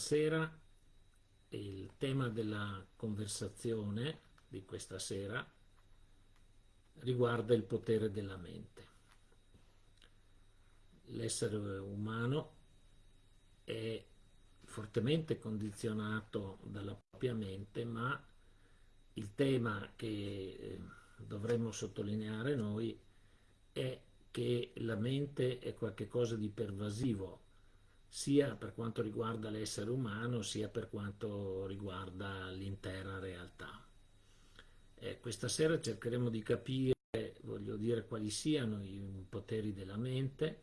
sera il tema della conversazione di questa sera riguarda il potere della mente. L'essere umano è fortemente condizionato dalla propria mente, ma il tema che eh, dovremmo sottolineare noi è che la mente è qualcosa di pervasivo, sia per quanto riguarda l'essere umano, sia per quanto riguarda l'intera realtà. Eh, questa sera cercheremo di capire, voglio dire, quali siano i poteri della mente,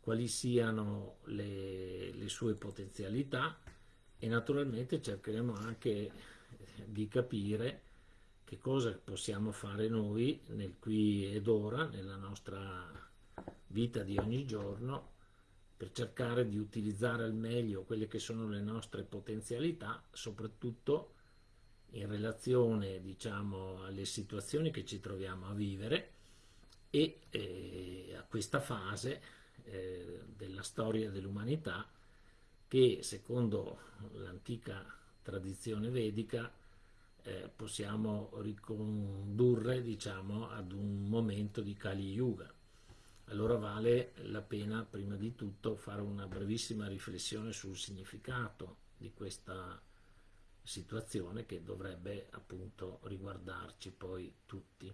quali siano le, le sue potenzialità e naturalmente cercheremo anche di capire che cosa possiamo fare noi nel qui ed ora, nella nostra vita di ogni giorno, per cercare di utilizzare al meglio quelle che sono le nostre potenzialità, soprattutto in relazione diciamo, alle situazioni che ci troviamo a vivere e eh, a questa fase eh, della storia dell'umanità che secondo l'antica tradizione vedica eh, possiamo ricondurre diciamo, ad un momento di Kali Yuga. Allora vale la pena prima di tutto fare una brevissima riflessione sul significato di questa situazione che dovrebbe appunto riguardarci poi tutti.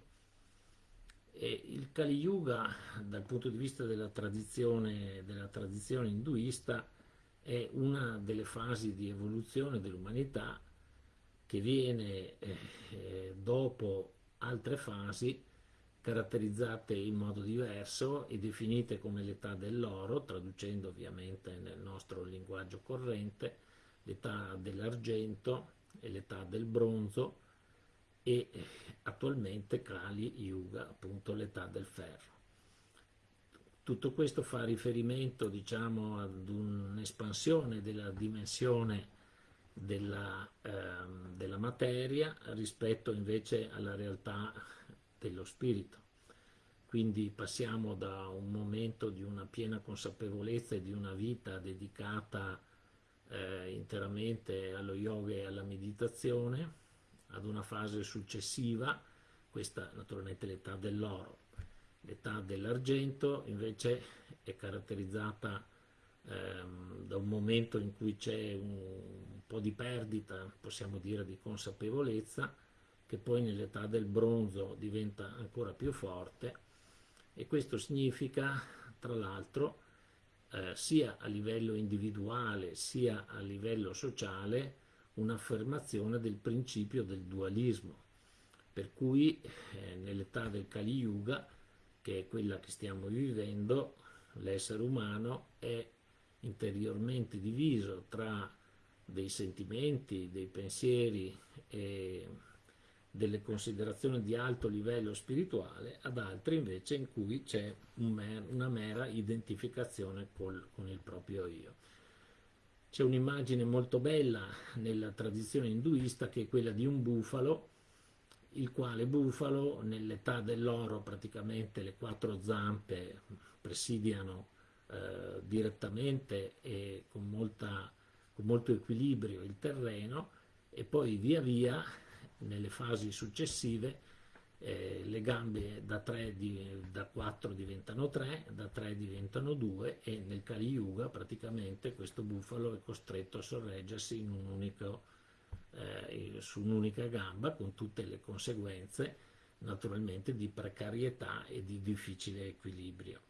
E il Kali Yuga dal punto di vista della tradizione, della tradizione induista è una delle fasi di evoluzione dell'umanità che viene eh, eh, dopo altre fasi caratterizzate in modo diverso e definite come l'età dell'oro, traducendo ovviamente nel nostro linguaggio corrente, l'età dell'argento e l'età del bronzo e eh, attualmente Kali Yuga, appunto l'età del ferro. Tutto questo fa riferimento diciamo, ad un'espansione della dimensione della, ehm, della materia rispetto invece alla realtà dello spirito. Quindi passiamo da un momento di una piena consapevolezza e di una vita dedicata eh, interamente allo yoga e alla meditazione ad una fase successiva, questa naturalmente l'età dell'oro. L'età dell'argento invece è caratterizzata ehm, da un momento in cui c'è un po' di perdita, possiamo dire, di consapevolezza, che poi nell'età del bronzo diventa ancora più forte e questo significa, tra l'altro, eh, sia a livello individuale sia a livello sociale un'affermazione del principio del dualismo, per cui eh, nell'età del Kali Yuga, che è quella che stiamo vivendo, l'essere umano è interiormente diviso tra dei sentimenti, dei pensieri e delle considerazioni di alto livello spirituale, ad altre invece in cui c'è un una mera identificazione col, con il proprio io. C'è un'immagine molto bella nella tradizione induista che è quella di un bufalo, il quale bufalo nell'età dell'oro praticamente le quattro zampe presidiano eh, direttamente e con, molta, con molto equilibrio il terreno e poi via via nelle fasi successive eh, le gambe da, 3 di, da 4 diventano 3, da 3 diventano 2 e nel Kali Yuga praticamente questo bufalo è costretto a sorreggersi un unico, eh, su un'unica gamba con tutte le conseguenze naturalmente di precarietà e di difficile equilibrio.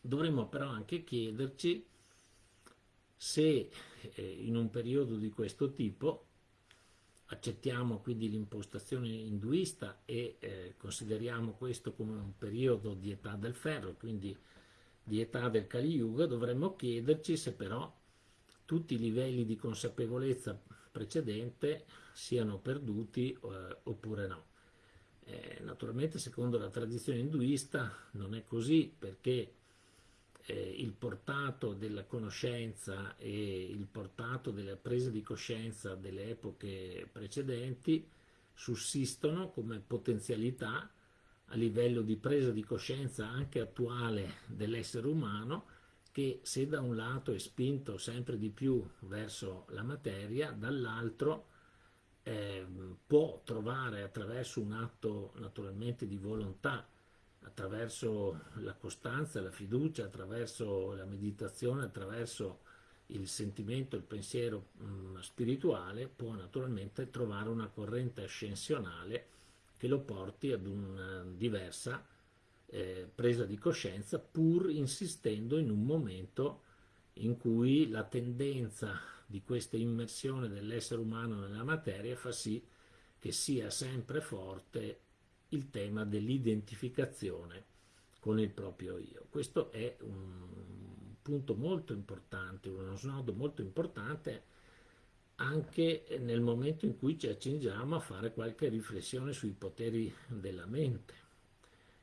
Dovremmo però anche chiederci se eh, in un periodo di questo tipo accettiamo quindi l'impostazione induista e eh, consideriamo questo come un periodo di età del ferro, quindi di età del Kali Yuga, dovremmo chiederci se però tutti i livelli di consapevolezza precedente siano perduti eh, oppure no. Eh, naturalmente secondo la tradizione induista non è così perché eh, il portato della conoscenza e il portato della presa di coscienza delle epoche precedenti sussistono come potenzialità a livello di presa di coscienza anche attuale dell'essere umano che se da un lato è spinto sempre di più verso la materia, dall'altro eh, può trovare attraverso un atto naturalmente di volontà, attraverso la costanza, la fiducia, attraverso la meditazione, attraverso il sentimento, il pensiero mh, mm, spirituale, può naturalmente trovare una corrente ascensionale che lo porti ad una diversa eh, presa di coscienza, pur insistendo in un momento in cui la tendenza di questa immersione dell'essere umano nella materia fa sì che sia sempre forte il tema dell'identificazione con il proprio io. Questo è un punto molto importante, uno snodo molto importante anche nel momento in cui ci accingiamo a fare qualche riflessione sui poteri della mente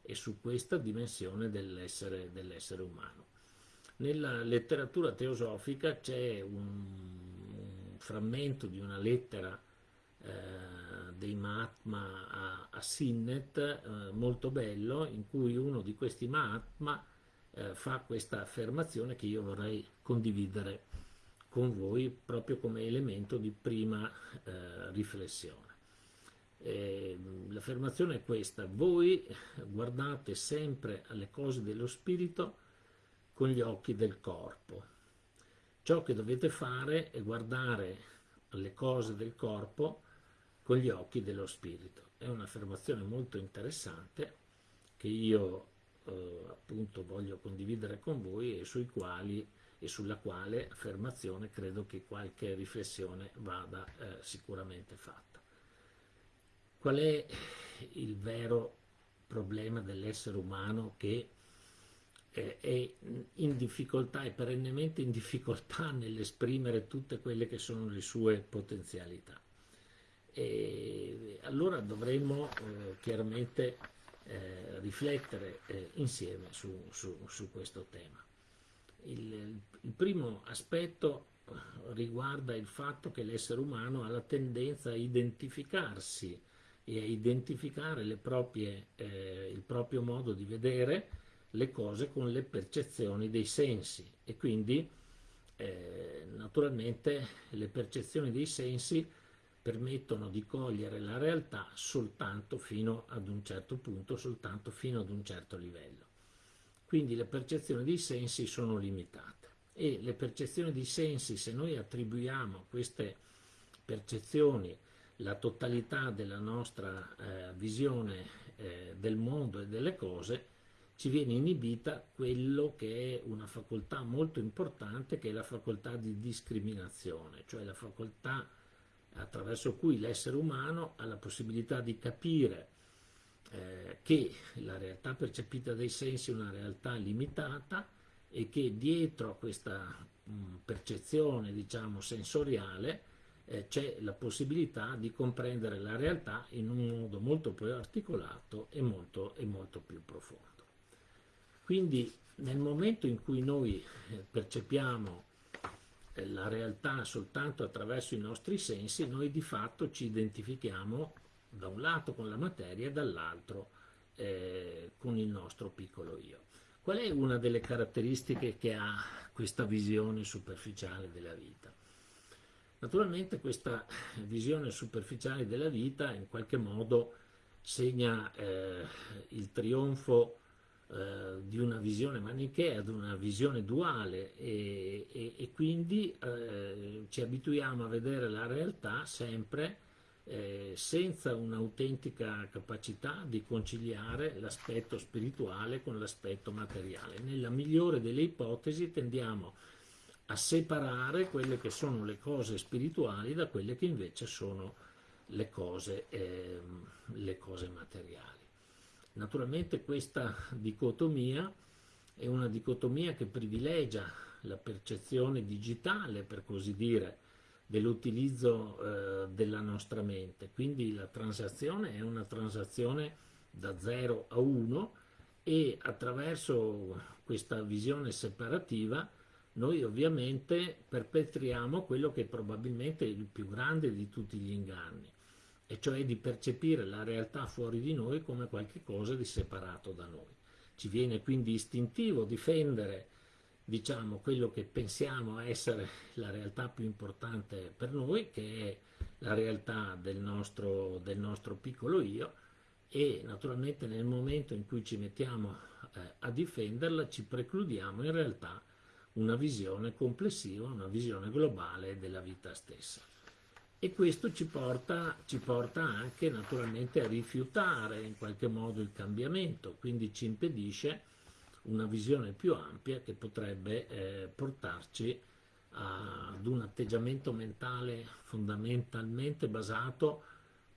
e su questa dimensione dell'essere dell umano. Nella letteratura teosofica c'è un, frammento di una lettera eh, dei Mahatma a, a Sinnet eh, molto bello in cui uno di questi Mahatma eh, fa questa affermazione che io vorrei condividere con voi proprio come elemento di prima eh, riflessione. Eh, l'affermazione è questa, voi guardate sempre alle cose dello spirito con gli occhi del corpo. Ciò che dovete fare è guardare alle cose del corpo con gli occhi dello spirito. È un'affermazione molto interessante che io eh, appunto voglio condividere con voi e sui quali e sulla quale affermazione credo che qualche riflessione vada eh, sicuramente fatta. Qual è il vero problema dell'essere umano che eh, è in difficoltà, è perennemente in difficoltà nell'esprimere tutte quelle che sono le sue potenzialità? E allora dovremmo eh, chiaramente eh, riflettere eh, insieme su, su, su, questo tema. Il, il primo aspetto riguarda il fatto che l'essere umano ha la tendenza a identificarsi e a identificare proprie, eh, il proprio modo di vedere le cose con le percezioni dei sensi e quindi eh, naturalmente le percezioni dei sensi permettono di cogliere la realtà soltanto fino ad un certo punto, soltanto fino ad un certo livello. Quindi le percezioni dei sensi sono limitate e le percezioni dei sensi, se noi attribuiamo a queste percezioni la totalità della nostra eh, visione eh, del mondo e delle cose, ci viene inibita quello che è una facoltà molto importante, che è la facoltà di discriminazione, cioè la facoltà attraverso cui l'essere umano ha la possibilità di capire eh, che la realtà percepita dai sensi è una realtà limitata e che dietro a questa mh, percezione diciamo sensoriale eh, c'è la possibilità di comprendere la realtà in un modo molto più articolato e molto, e molto più profondo. Quindi nel momento in cui noi eh, percepiamo la realtà soltanto attraverso i nostri sensi, noi di fatto ci identifichiamo da un lato con la materia e dall'altro eh, con il nostro piccolo io. Qual è una delle caratteristiche che ha questa visione superficiale della vita? Naturalmente questa visione superficiale della vita in qualche modo segna eh, il trionfo eh, di una visione manichea ad una visione duale e, e, e quindi eh, ci abituiamo a vedere la realtà sempre eh, senza un'autentica capacità di conciliare l'aspetto spirituale con l'aspetto materiale. Nella migliore delle ipotesi tendiamo a separare quelle che sono le cose spirituali da quelle che invece sono le cose, eh, le cose materiali. Naturalmente questa dicotomia è una dicotomia che privilegia la percezione digitale, per così dire, dell'utilizzo eh, della nostra mente. Quindi la transazione è una transazione da 0 a 1 e attraverso questa visione separativa noi ovviamente perpetriamo quello che probabilmente è il più grande di tutti gli inganni, e cioè di percepire la realtà fuori di noi come qualcosa di separato da noi. Ci viene quindi istintivo difendere diciamo quello che pensiamo essere la realtà più importante per noi, che è la realtà del nostro, del nostro piccolo io e naturalmente nel momento in cui ci mettiamo eh, a difenderla ci precludiamo in realtà una visione complessiva, una visione globale della vita stessa. E questo ci porta, ci porta anche naturalmente a rifiutare in qualche modo il cambiamento, quindi ci impedisce una visione più ampia che potrebbe eh, portarci ad un atteggiamento mentale fondamentalmente basato,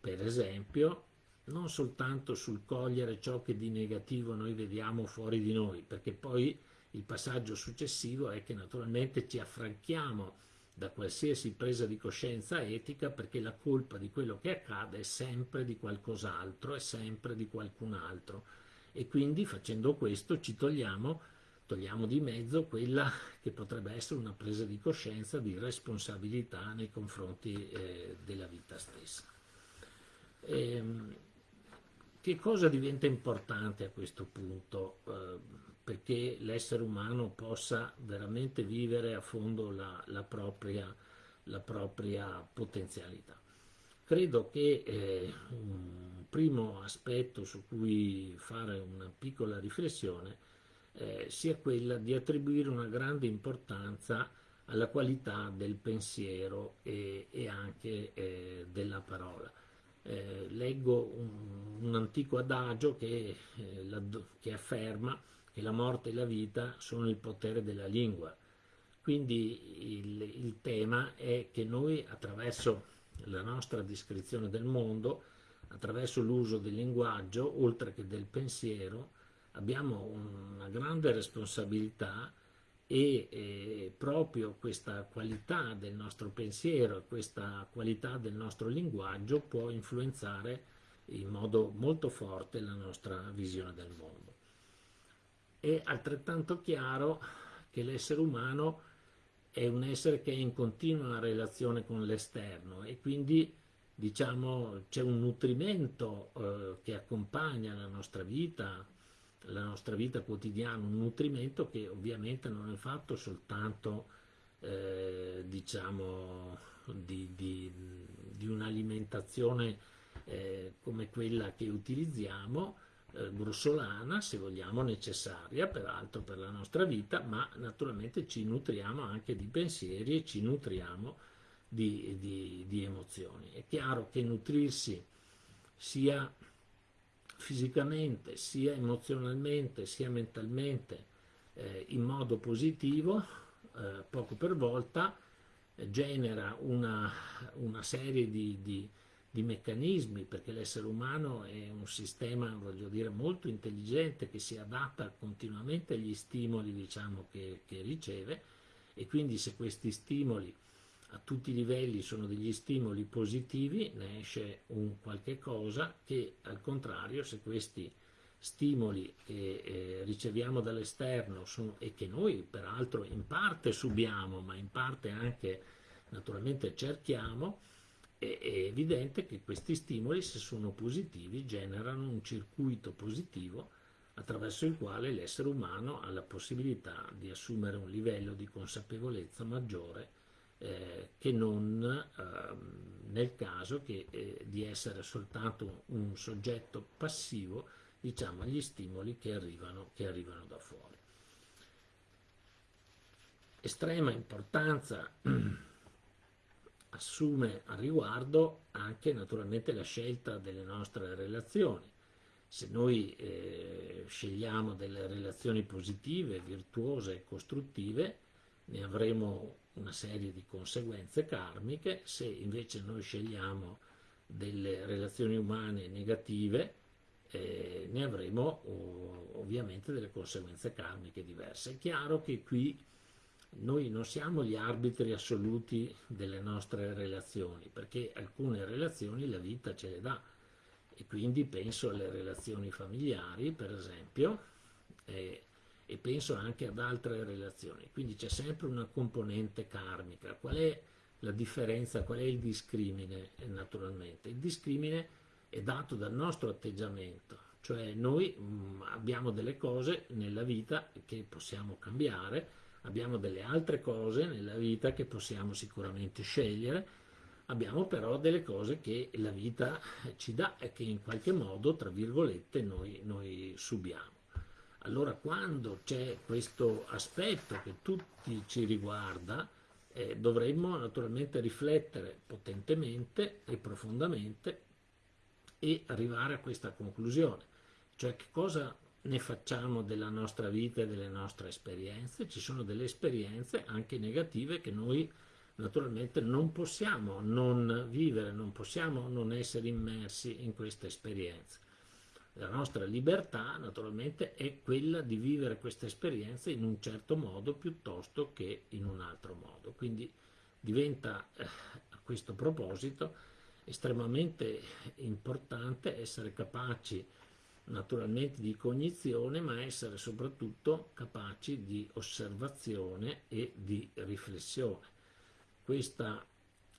per esempio, non soltanto sul cogliere ciò che di negativo noi vediamo fuori di noi, perché poi il passaggio successivo è che naturalmente ci affranchiamo da qualsiasi presa di coscienza etica perché la colpa di quello che accade è sempre di qualcos'altro, è sempre di qualcun altro e quindi facendo questo ci togliamo, togliamo di mezzo quella che potrebbe essere una presa di coscienza di responsabilità nei confronti eh, della vita stessa. E, ehm, che cosa diventa importante a questo punto eh, perché l'essere umano possa veramente vivere a fondo la, la, propria, la propria potenzialità? Credo che eh, un primo aspetto su cui fare una piccola riflessione eh, sia quella di attribuire una grande importanza alla qualità del pensiero e, e anche eh, della parola. Eh, leggo un, un, antico adagio che, eh, la, che afferma che la morte e la vita sono il potere della lingua. Quindi il, il tema è che noi attraverso la nostra descrizione del mondo, attraverso l'uso del linguaggio, oltre che del pensiero, abbiamo una grande responsabilità e eh, proprio questa qualità del nostro pensiero, questa qualità del nostro linguaggio può influenzare in modo molto forte la nostra visione del mondo. È altrettanto chiaro che l'essere umano è un essere che è in continua relazione con l'esterno e quindi diciamo c'è un nutrimento eh, che accompagna la nostra vita, la nostra vita quotidiana, un nutrimento che ovviamente non è fatto soltanto eh, diciamo di, di, di un'alimentazione eh, come quella che utilizziamo, eh, grossolana, se vogliamo, necessaria peraltro per la nostra vita, ma naturalmente ci nutriamo anche di pensieri e ci nutriamo di, di, di emozioni. È chiaro che nutrirsi sia fisicamente, sia emozionalmente, sia mentalmente eh, in modo positivo, eh, poco per volta, genera una, una serie di, di di meccanismi, perché l'essere umano è un sistema, voglio dire, molto intelligente che si adatta continuamente agli stimoli diciamo, che, che riceve e quindi se questi stimoli a tutti i livelli sono degli stimoli positivi, ne esce un qualche cosa che al contrario se questi stimoli che eh, riceviamo dall'esterno e che noi peraltro in parte subiamo ma in parte anche naturalmente cerchiamo, è, evidente che questi stimoli, se sono positivi, generano un circuito positivo attraverso il quale l'essere umano ha la possibilità di assumere un livello di consapevolezza maggiore eh, che non eh, nel caso che, eh, di essere soltanto un soggetto passivo diciamo, agli stimoli che arrivano, che arrivano da fuori. Estrema importanza assume a riguardo anche naturalmente la scelta delle nostre relazioni. Se noi eh, scegliamo delle relazioni positive, virtuose e costruttive, ne avremo una serie di conseguenze karmiche, se invece noi scegliamo delle relazioni umane negative, eh, ne avremo ovviamente delle conseguenze karmiche diverse. È chiaro che qui noi non siamo gli arbitri assoluti delle nostre relazioni, perché alcune relazioni la vita ce le dà e quindi penso alle relazioni familiari, per esempio, e, e penso anche ad altre relazioni. Quindi c'è sempre una componente karmica. Qual è la differenza, qual è il discrimine naturalmente? Il discrimine è dato dal nostro atteggiamento, cioè noi mh, mm, abbiamo delle cose nella vita che possiamo cambiare, abbiamo delle altre cose nella vita che possiamo sicuramente scegliere, abbiamo però delle cose che la vita ci dà e che in qualche modo, tra virgolette, noi, noi subiamo. Allora quando c'è questo aspetto che tutti ci riguarda, eh, dovremmo naturalmente riflettere potentemente e profondamente e arrivare a questa conclusione, cioè che cosa ne facciamo della nostra vita e delle nostre esperienze, ci sono delle esperienze anche negative che noi naturalmente non possiamo non vivere, non possiamo non essere immersi in queste esperienze. La nostra libertà naturalmente è quella di vivere queste esperienze in un certo modo piuttosto che in un altro modo. Quindi diventa eh, a questo proposito estremamente importante essere capaci naturalmente di cognizione, ma essere soprattutto capaci di osservazione e di riflessione. Questa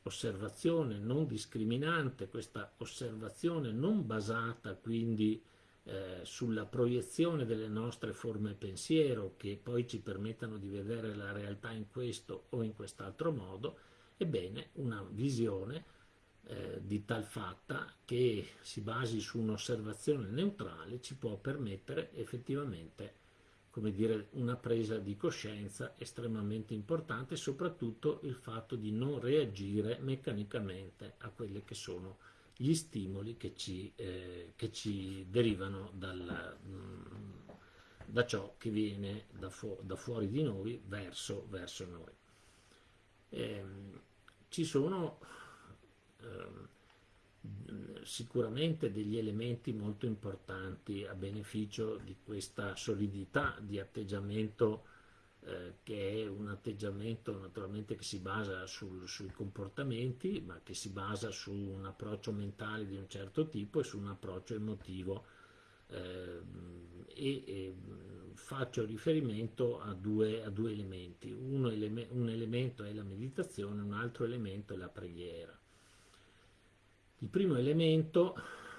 osservazione non discriminante, questa osservazione non basata quindi eh, sulla proiezione delle nostre forme pensiero che poi ci permettano di vedere la realtà in questo o in quest'altro modo, ebbene una visione eh, di tal fatta che si basi su un'osservazione neutrale ci può permettere effettivamente come dire, una presa di coscienza estremamente importante, soprattutto il fatto di non reagire meccanicamente a quelli che sono gli stimoli che ci, eh, che ci derivano dal, mm, da ciò che viene da, fu da, fuori di noi verso, verso noi. Eh, ci sono sicuramente degli elementi molto importanti a beneficio di questa solidità di atteggiamento eh, che è un atteggiamento naturalmente che si basa sul, sui comportamenti ma che si basa su un approccio mentale di un certo tipo e su un approccio emotivo. Eh, e, e, faccio riferimento a due, a due elementi. Eleme un elemento è la meditazione un altro elemento è la preghiera il primo elemento,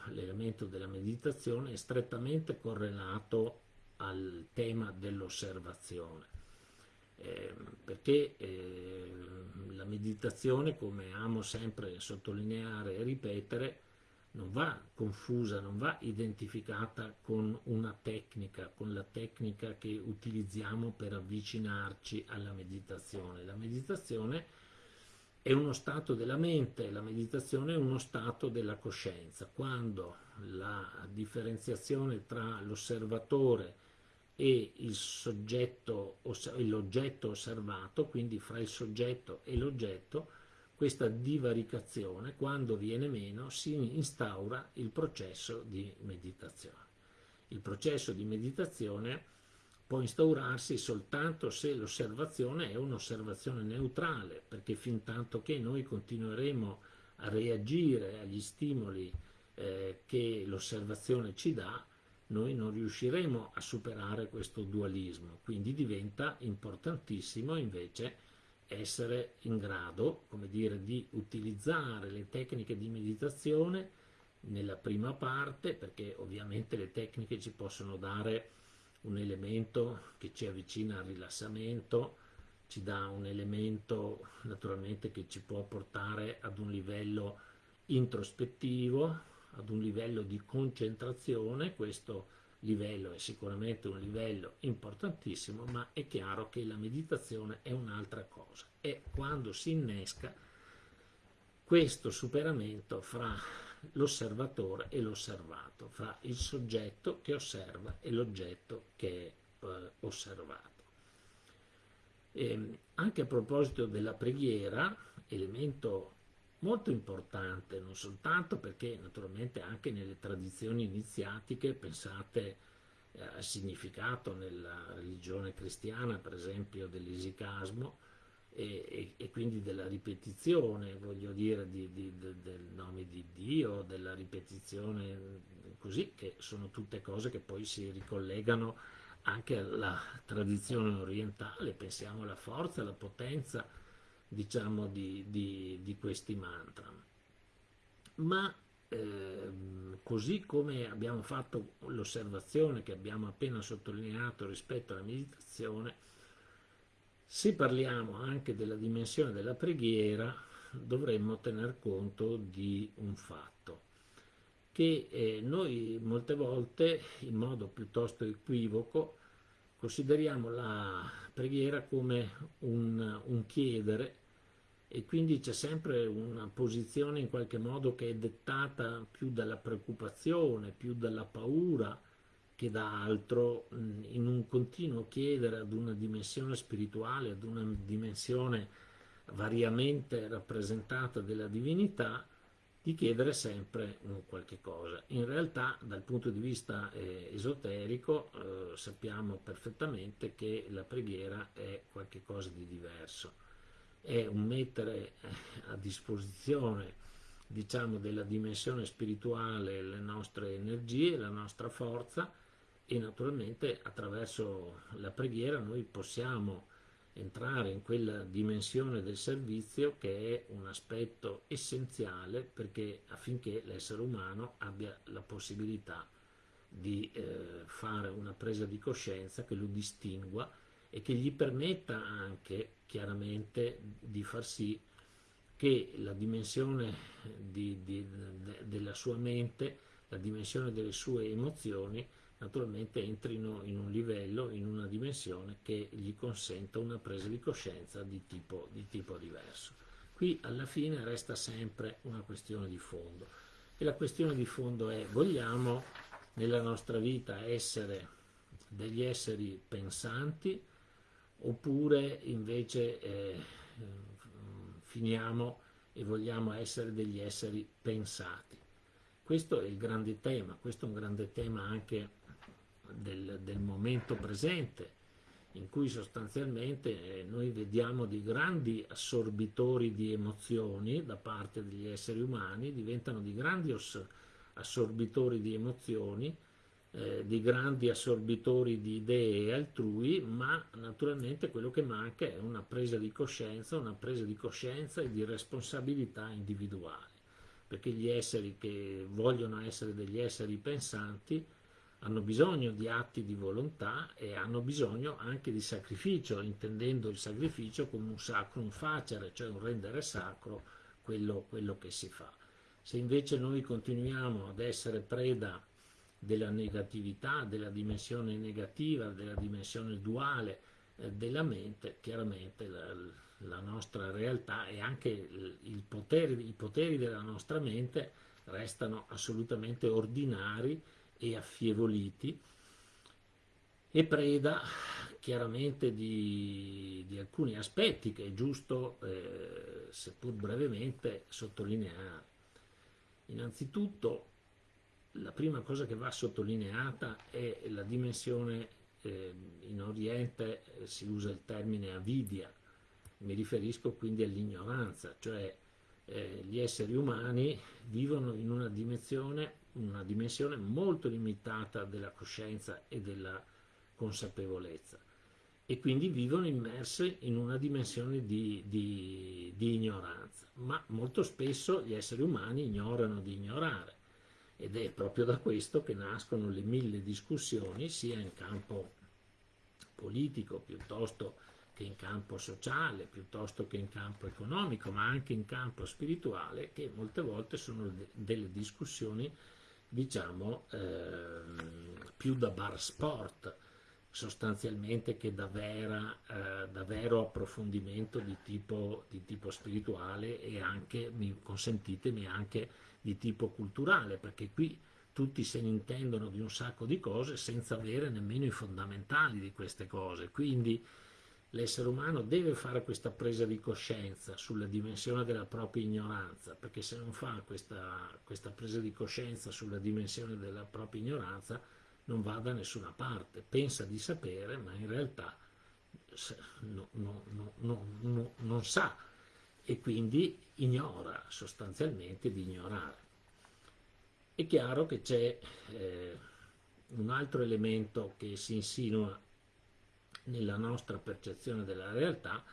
l'elemento della meditazione, è strettamente correlato al tema dell'osservazione, eh, perché eh, la meditazione, come amo sempre sottolineare e ripetere, non va confusa, non va identificata con una tecnica, con la tecnica che utilizziamo per avvicinarci alla meditazione. La meditazione è uno stato della mente, la meditazione è uno stato della coscienza. Quando la differenziazione tra l'osservatore e l'oggetto osservato, quindi fra il soggetto e l'oggetto, questa divaricazione, quando viene meno, si instaura il processo di meditazione. Il processo di meditazione può instaurarsi soltanto se l'osservazione è un'osservazione neutrale, perché fin tanto che noi continueremo a reagire agli stimoli eh, che l'osservazione ci dà, noi non riusciremo a superare questo dualismo, quindi diventa importantissimo invece essere in grado, come dire, di utilizzare le tecniche di meditazione nella prima parte, perché ovviamente le tecniche ci possono dare un elemento che ci avvicina al rilassamento, ci dà un elemento naturalmente che ci può portare ad un livello introspettivo, ad un livello di concentrazione, questo livello è sicuramente un livello importantissimo, ma è chiaro che la meditazione è un'altra cosa, è quando si innesca questo superamento fra l'osservatore e l'osservato, fra il soggetto che osserva e l'oggetto che è eh, osservato. E ehm, anche a proposito della preghiera, elemento molto importante, non soltanto perché naturalmente anche nelle tradizioni iniziatiche, pensate eh, al significato nella religione cristiana, per esempio dell'isicasmo, e, e, e, quindi della ripetizione, voglio dire, di, di, de, del nome di Dio, della ripetizione così, che sono tutte cose che poi si ricollegano anche alla tradizione orientale, pensiamo alla forza, alla potenza, diciamo, di, di, questi mantra. Ma eh, così come abbiamo fatto l'osservazione che abbiamo appena sottolineato rispetto alla meditazione, Se parliamo anche della dimensione della preghiera, dovremmo tener conto di un fatto, che eh, noi molte volte, in modo piuttosto equivoco, consideriamo la preghiera come un, un chiedere e quindi c'è sempre una posizione in qualche modo che è dettata più dalla preoccupazione, più dalla paura che da altro in un continuo chiedere ad una dimensione spirituale, ad una dimensione variamente rappresentata della divinità, di chiedere sempre qualche cosa. In realtà dal punto di vista eh, esoterico eh, sappiamo perfettamente che la preghiera è qualcosa di diverso, è un mettere eh, a disposizione diciamo della dimensione spirituale le nostre energie, la nostra forza e naturalmente attraverso la preghiera noi possiamo entrare in quella dimensione del servizio che è un aspetto essenziale perché affinché l'essere umano abbia la possibilità di eh, fare una presa di coscienza che lo distingua e che gli permetta anche chiaramente di far sì che la dimensione di, di, de, della sua mente, la dimensione delle sue emozioni naturalmente entrino in un livello, in una dimensione che gli consenta una presa di coscienza di tipo, di tipo diverso. Qui alla fine resta sempre una questione di fondo e la questione di fondo è vogliamo nella nostra vita essere degli esseri pensanti oppure invece eh, finiamo e vogliamo essere degli esseri pensati. Questo è il grande tema, questo è un grande tema anche del, del momento presente, in cui sostanzialmente eh, noi vediamo dei grandi assorbitori di emozioni da parte degli esseri umani, diventano di grandi assorbitori di emozioni, eh, di grandi assorbitori di idee altrui, ma naturalmente quello che manca è una presa di coscienza, una presa di coscienza e di responsabilità individuale, perché gli esseri che vogliono essere degli esseri pensanti hanno bisogno di atti di volontà e hanno bisogno anche di sacrificio, intendendo il sacrificio come un sacrum facere, cioè un rendere sacro quello, quello che si fa. Se invece noi continuiamo ad essere preda della negatività, della dimensione negativa, della dimensione duale eh, della mente, chiaramente la, la, nostra realtà e anche potere, i poteri della nostra mente restano assolutamente ordinari e affievoliti e preda chiaramente di, di alcuni aspetti che è giusto, eh, seppur brevemente, sottolineare. Innanzitutto, la prima cosa che va sottolineata è la dimensione, eh, in Oriente eh, si usa il termine avidia, mi riferisco quindi all'ignoranza, cioè eh, gli esseri umani vivono in una dimensione una dimensione molto limitata della coscienza e della consapevolezza. E quindi vivono immersi in una dimensione di, di, di, ignoranza, ma molto spesso gli esseri umani ignorano di ignorare. Ed è proprio da questo che nascono le mille discussioni sia in campo politico piuttosto che in campo sociale, piuttosto che in campo economico, ma anche in campo spirituale, che molte volte sono delle discussioni diciamo ehm, più da bar sport sostanzialmente che da, vera, eh, da vero approfondimento di tipo, di tipo, spirituale e anche, mi, consentitemi, anche di tipo culturale, perché qui tutti se ne intendono di un sacco di cose senza avere nemmeno i fondamentali di queste cose. Quindi l'essere umano deve fare questa presa di coscienza sulla dimensione della propria ignoranza, perché se non fa questa, questa presa di coscienza sulla dimensione della propria ignoranza non va da nessuna parte, pensa di sapere ma in realtà no, no, no, non sa e quindi ignora sostanzialmente di ignorare. È chiaro che c'è eh, un altro elemento che si insinua nella nostra percezione della realtà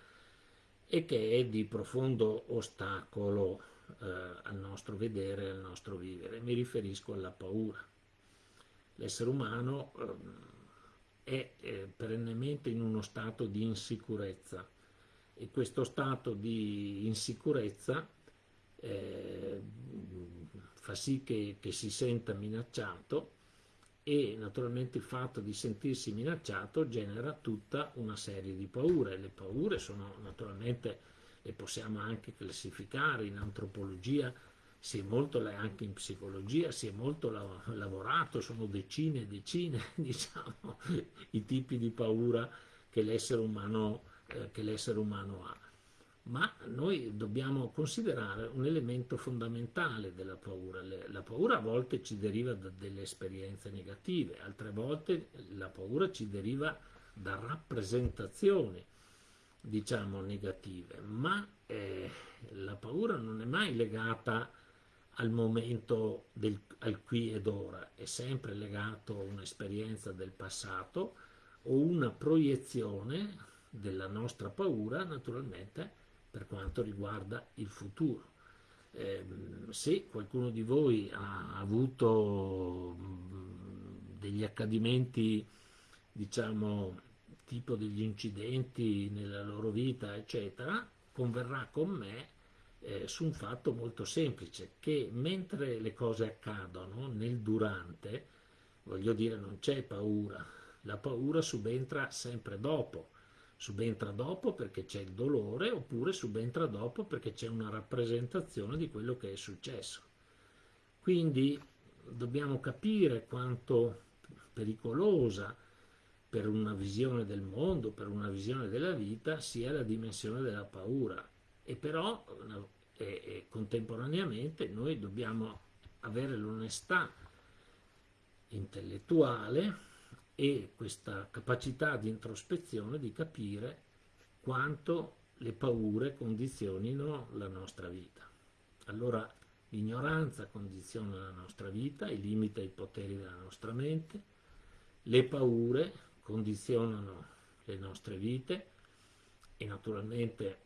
e che è di profondo ostacolo eh, al nostro vedere al nostro vivere. Mi riferisco alla paura. L'essere umano eh, è perennemente in uno stato di insicurezza e questo stato di insicurezza eh, fa sì che, che si senta minacciato e naturalmente il fatto di sentirsi minacciato genera tutta una serie di paure. Le paure sono naturalmente, le possiamo anche classificare in antropologia, si è molto, anche in psicologia, si è molto lavorato, sono decine e decine, diciamo, i tipi di paura che l'essere umano, eh, umano ha ma noi dobbiamo considerare un elemento fondamentale della paura. La paura a volte ci deriva da delle esperienze negative, altre volte la paura ci deriva da rappresentazioni, diciamo, negative, ma eh, la paura non è mai legata al momento del, al qui ed ora, è sempre legato a un'esperienza del passato o una proiezione della nostra paura, naturalmente, per quanto riguarda il futuro. Eh, se qualcuno di voi ha avuto degli accadimenti, diciamo, tipo degli incidenti nella loro vita, eccetera, converrà con me eh, su un fatto molto semplice, che mentre le cose accadono, nel durante, voglio dire, non c'è paura, la paura subentra sempre dopo, subentra dopo perché c'è il dolore oppure subentra dopo perché c'è una rappresentazione di quello che è successo. Quindi dobbiamo capire quanto pericolosa per una visione del mondo, per una visione della vita, sia la dimensione della paura. E però e, e contemporaneamente noi dobbiamo avere l'onestà intellettuale e questa capacità di introspezione di capire quanto le paure condizionino la nostra vita. Allora l'ignoranza condiziona la nostra vita e limita i poteri della nostra mente, le paure condizionano le nostre vite e naturalmente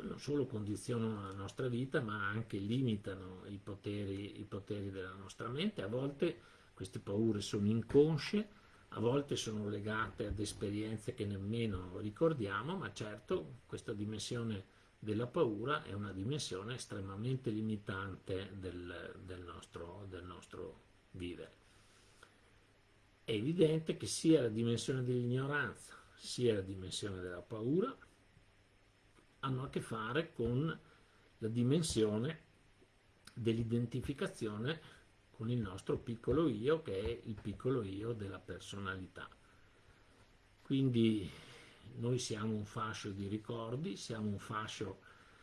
non solo condizionano la nostra vita ma anche limitano i poteri, i poteri della nostra mente, a volte queste paure sono inconsce, a volte sono legate ad esperienze che nemmeno ricordiamo, ma certo questa dimensione della paura è una dimensione estremamente limitante del, del, nostro, del nostro vivere. È evidente che sia la dimensione dell'ignoranza sia la dimensione della paura hanno a che fare con la dimensione dell'identificazione con il nostro piccolo io che è il piccolo io della personalità. Quindi noi siamo un fascio di ricordi, siamo un fascio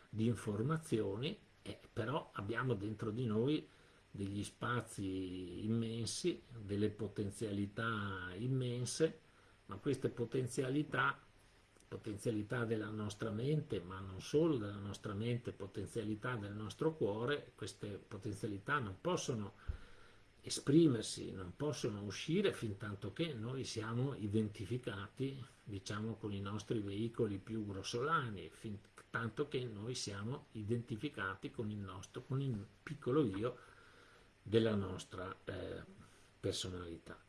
di informazioni, eh, però abbiamo dentro di noi degli spazi immensi, delle potenzialità immense, ma queste potenzialità, potenzialità della nostra mente, ma non solo della nostra mente, potenzialità del nostro cuore, queste potenzialità non possono esprimersi, non possono uscire fin tanto che noi siamo identificati diciamo con i nostri veicoli più grossolani, fin tanto che noi siamo identificati con il nostro, con il piccolo io della nostra eh, personalità.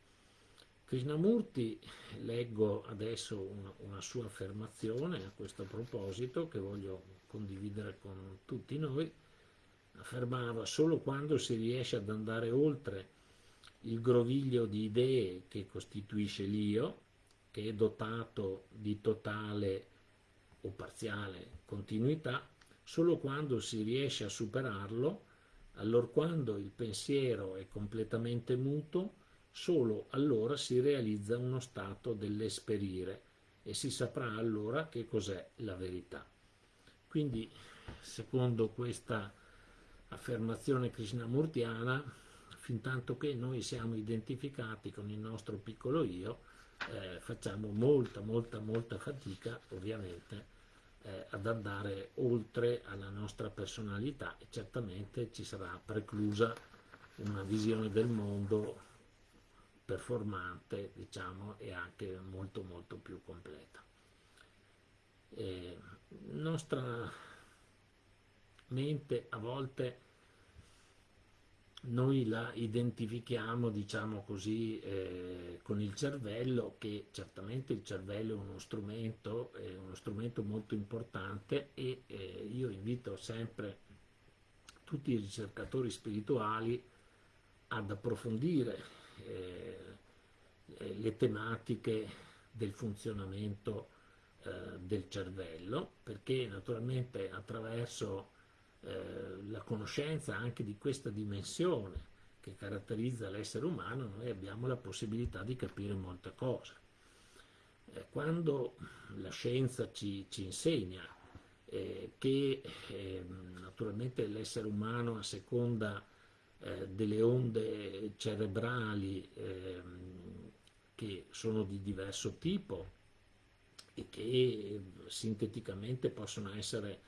Krishnamurti, leggo adesso una, una sua affermazione a questo proposito che voglio condividere con tutti noi, affermava solo quando si riesce ad andare oltre il groviglio di idee che costituisce l'io, che è dotato di totale o parziale continuità, solo quando si riesce a superarlo, allora quando il pensiero è completamente muto, solo allora si realizza uno stato dell'esperire e si saprà allora che cos'è la verità. Quindi, secondo questa affermazione krishnamurtiana, fin tanto che noi siamo identificati con il nostro piccolo io, eh, facciamo molta, molta, molta fatica, ovviamente, eh, ad andare oltre alla nostra personalità e certamente ci sarà preclusa una visione del mondo performante, diciamo, e anche molto, molto più completa. Eh, nostra mente a volte noi la identifichiamo, diciamo così, eh, con il cervello, che certamente il cervello è uno strumento, è uno strumento molto importante e eh, io invito sempre tutti i ricercatori spirituali ad approfondire eh, le tematiche del funzionamento eh, del cervello, perché naturalmente attraverso eh, la conoscenza anche di questa dimensione che caratterizza l'essere umano, noi abbiamo la possibilità di capire molte cose. Eh, quando la scienza ci, ci insegna eh, che ehm, naturalmente l'essere umano a seconda eh, delle onde cerebrali ehm, che sono di diverso tipo e che sinteticamente possono essere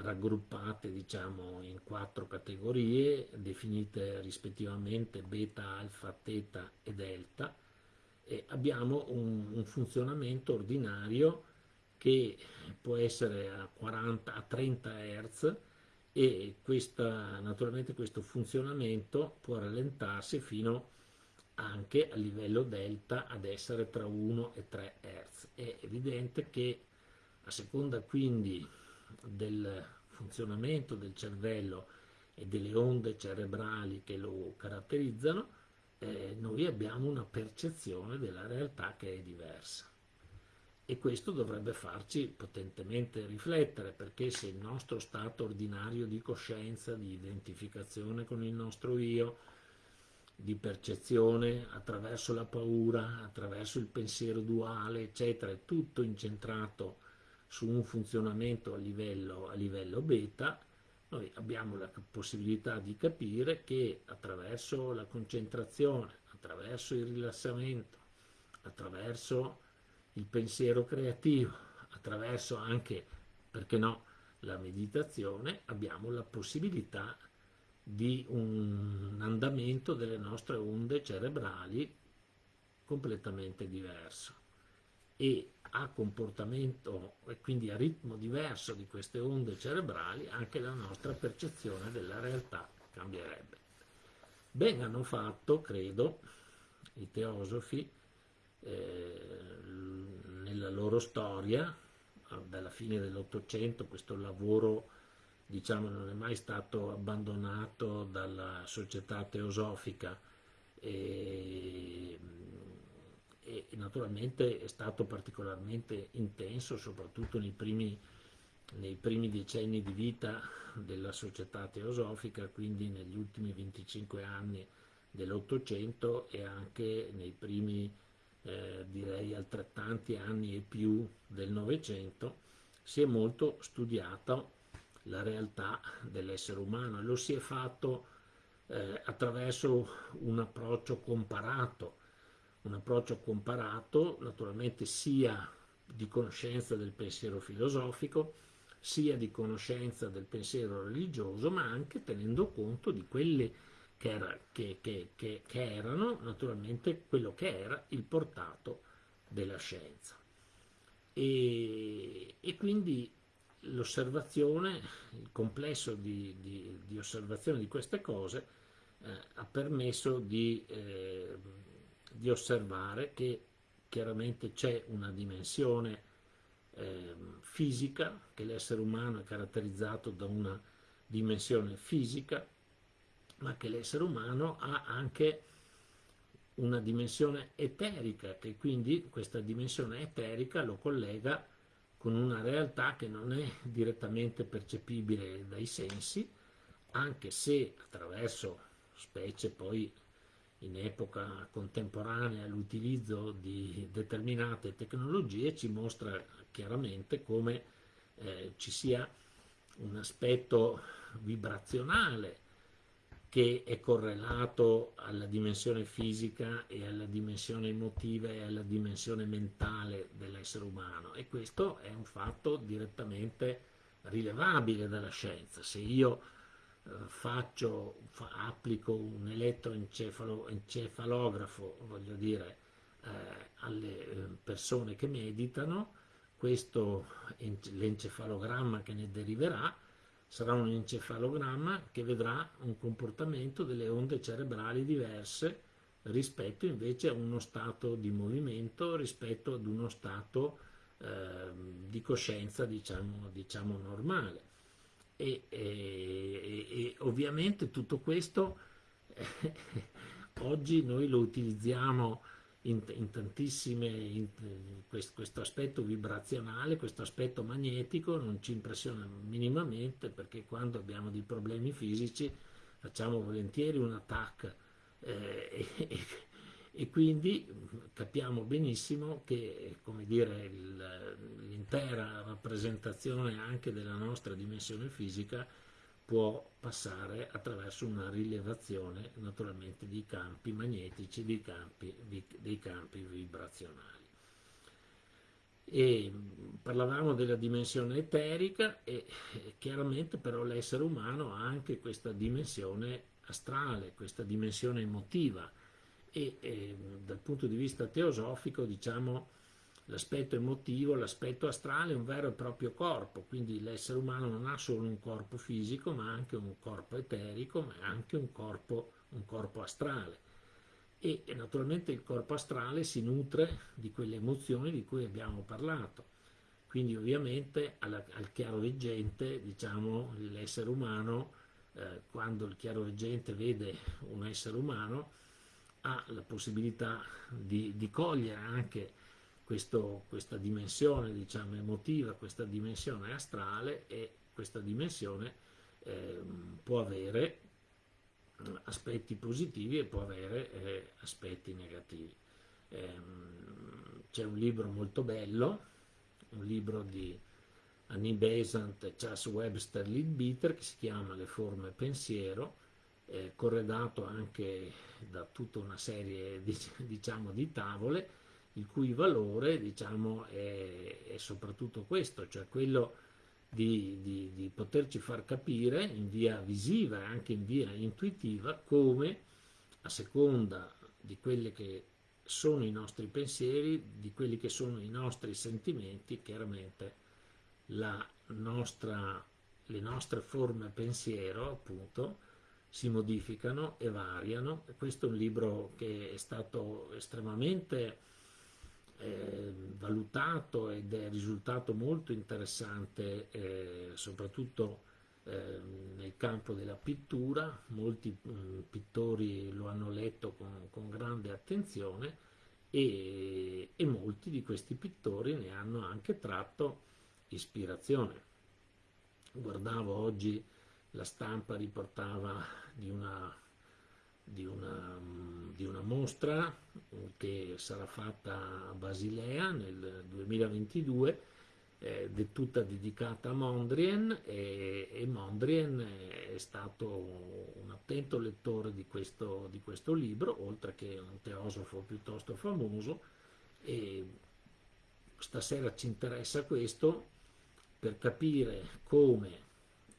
raggruppate diciamo, in quattro categorie definite rispettivamente beta, alfa, teta e delta e abbiamo un, un funzionamento ordinario che può essere a 40 a 30 Hz e questa, naturalmente questo funzionamento può rallentarsi fino anche a livello delta ad essere tra 1 e 3 Hz. È evidente che a seconda quindi del funzionamento del cervello e delle onde cerebrali che lo caratterizzano, eh, noi abbiamo una percezione della realtà che è diversa. E questo dovrebbe farci potentemente riflettere, perché se il nostro stato ordinario di coscienza, di identificazione con il nostro io, di percezione attraverso la paura, attraverso il pensiero duale, eccetera, è tutto incentrato su un funzionamento a livello, a livello beta, noi abbiamo la possibilità di capire che attraverso la concentrazione, attraverso il rilassamento, attraverso il pensiero creativo, attraverso anche, perché no, la meditazione, abbiamo la possibilità di un andamento delle nostre onde cerebrali completamente diverso. E a comportamento e quindi a ritmo diverso di queste onde cerebrali anche la nostra percezione della realtà cambierebbe. Ben hanno fatto, credo, i teosofi eh, nella loro storia, dalla fine dell'Ottocento, questo lavoro diciamo, non è mai stato abbandonato dalla società teosofica e e naturalmente è stato particolarmente intenso soprattutto nei primi, nei primi decenni di vita della società teosofica, quindi negli ultimi 25 anni dell'Ottocento e anche nei primi eh, direi altrettanti anni e più del Novecento, si è molto studiata la realtà dell'essere umano e lo si è fatto eh, attraverso un approccio comparato un approccio comparato, naturalmente sia di conoscenza del pensiero filosofico, sia di conoscenza del pensiero religioso, ma anche tenendo conto di quelle che, era, che, che, che erano naturalmente quello che era il portato della scienza. E, e quindi l'osservazione, il complesso di, di, di, osservazione di queste cose eh, ha permesso di eh, di osservare che chiaramente c'è una dimensione eh, fisica, che l'essere umano è caratterizzato da una dimensione fisica, ma che l'essere umano ha anche una dimensione eterica, che quindi questa dimensione eterica lo collega con una realtà che non è direttamente percepibile dai sensi, anche se attraverso specie poi in epoca contemporanea l'utilizzo di determinate tecnologie ci mostra chiaramente come eh, ci sia un aspetto vibrazionale che è correlato alla dimensione fisica e alla dimensione emotiva e alla dimensione mentale dell'essere umano e questo è un fatto direttamente rilevabile dalla scienza. Se io faccio, fa, applico un elettroencefalografo, voglio dire, eh, alle eh, persone che meditano, questo l'encefalogramma che ne deriverà sarà un encefalogramma che vedrà un comportamento delle onde cerebrali diverse rispetto invece a uno stato di movimento, rispetto ad uno stato eh, di coscienza diciamo, diciamo normale. E, e, e, ovviamente tutto questo eh, oggi noi lo utilizziamo in, in tantissime, in, questo, questo, aspetto vibrazionale, questo aspetto magnetico non ci impressiona minimamente perché quando abbiamo dei problemi fisici facciamo volentieri un attack eh, e, quindi capiamo benissimo che l'intera rappresentazione anche della nostra dimensione fisica può passare attraverso una rilevazione naturalmente dei campi magnetici, dei campi, dei campi vibrazionali. E parlavamo della dimensione eterica e chiaramente però l'essere umano ha anche questa dimensione astrale, questa dimensione emotiva e, e dal punto di vista teosofico diciamo l'aspetto emotivo, l'aspetto astrale è un vero e proprio corpo, quindi l'essere umano non ha solo un corpo fisico, ma anche un corpo eterico, ma anche un corpo, un corpo astrale. E, e, naturalmente il corpo astrale si nutre di quelle emozioni di cui abbiamo parlato. Quindi ovviamente alla, al chiaroveggente, diciamo, l'essere umano, eh, quando il chiaroveggente vede un essere umano, ha la possibilità di, di cogliere anche questo, questa dimensione diciamo, emotiva, questa dimensione astrale e questa dimensione eh, può avere aspetti positivi e può avere eh, aspetti negativi. Eh, c'è un libro molto bello, un libro di Annie Besant e Charles Webster Leadbeater che si chiama Le forme pensiero, eh, corredato anche da tutta una serie di, diciamo, di tavole il cui valore diciamo, è, è soprattutto questo, cioè quello di, di, di, poterci far capire in via visiva e anche in via intuitiva come a seconda di quelli che sono i nostri pensieri, di quelli che sono i nostri sentimenti, chiaramente nostra, le nostre forme pensiero appunto si modificano e variano. Questo è un libro che è stato estremamente eh, valutato ed è risultato molto interessante eh, soprattutto eh, nel campo della pittura, molti mh, mm, pittori lo hanno letto con, con grande attenzione e, e, molti di questi pittori ne hanno anche tratto ispirazione. Guardavo oggi la stampa riportava di una di una, di una mostra che sarà fatta a Basilea nel 2022 eh, tutta dedicata a Mondrian e, e, Mondrian è stato un attento lettore di questo, di questo libro, oltre che un teosofo piuttosto famoso. E stasera ci interessa questo per capire come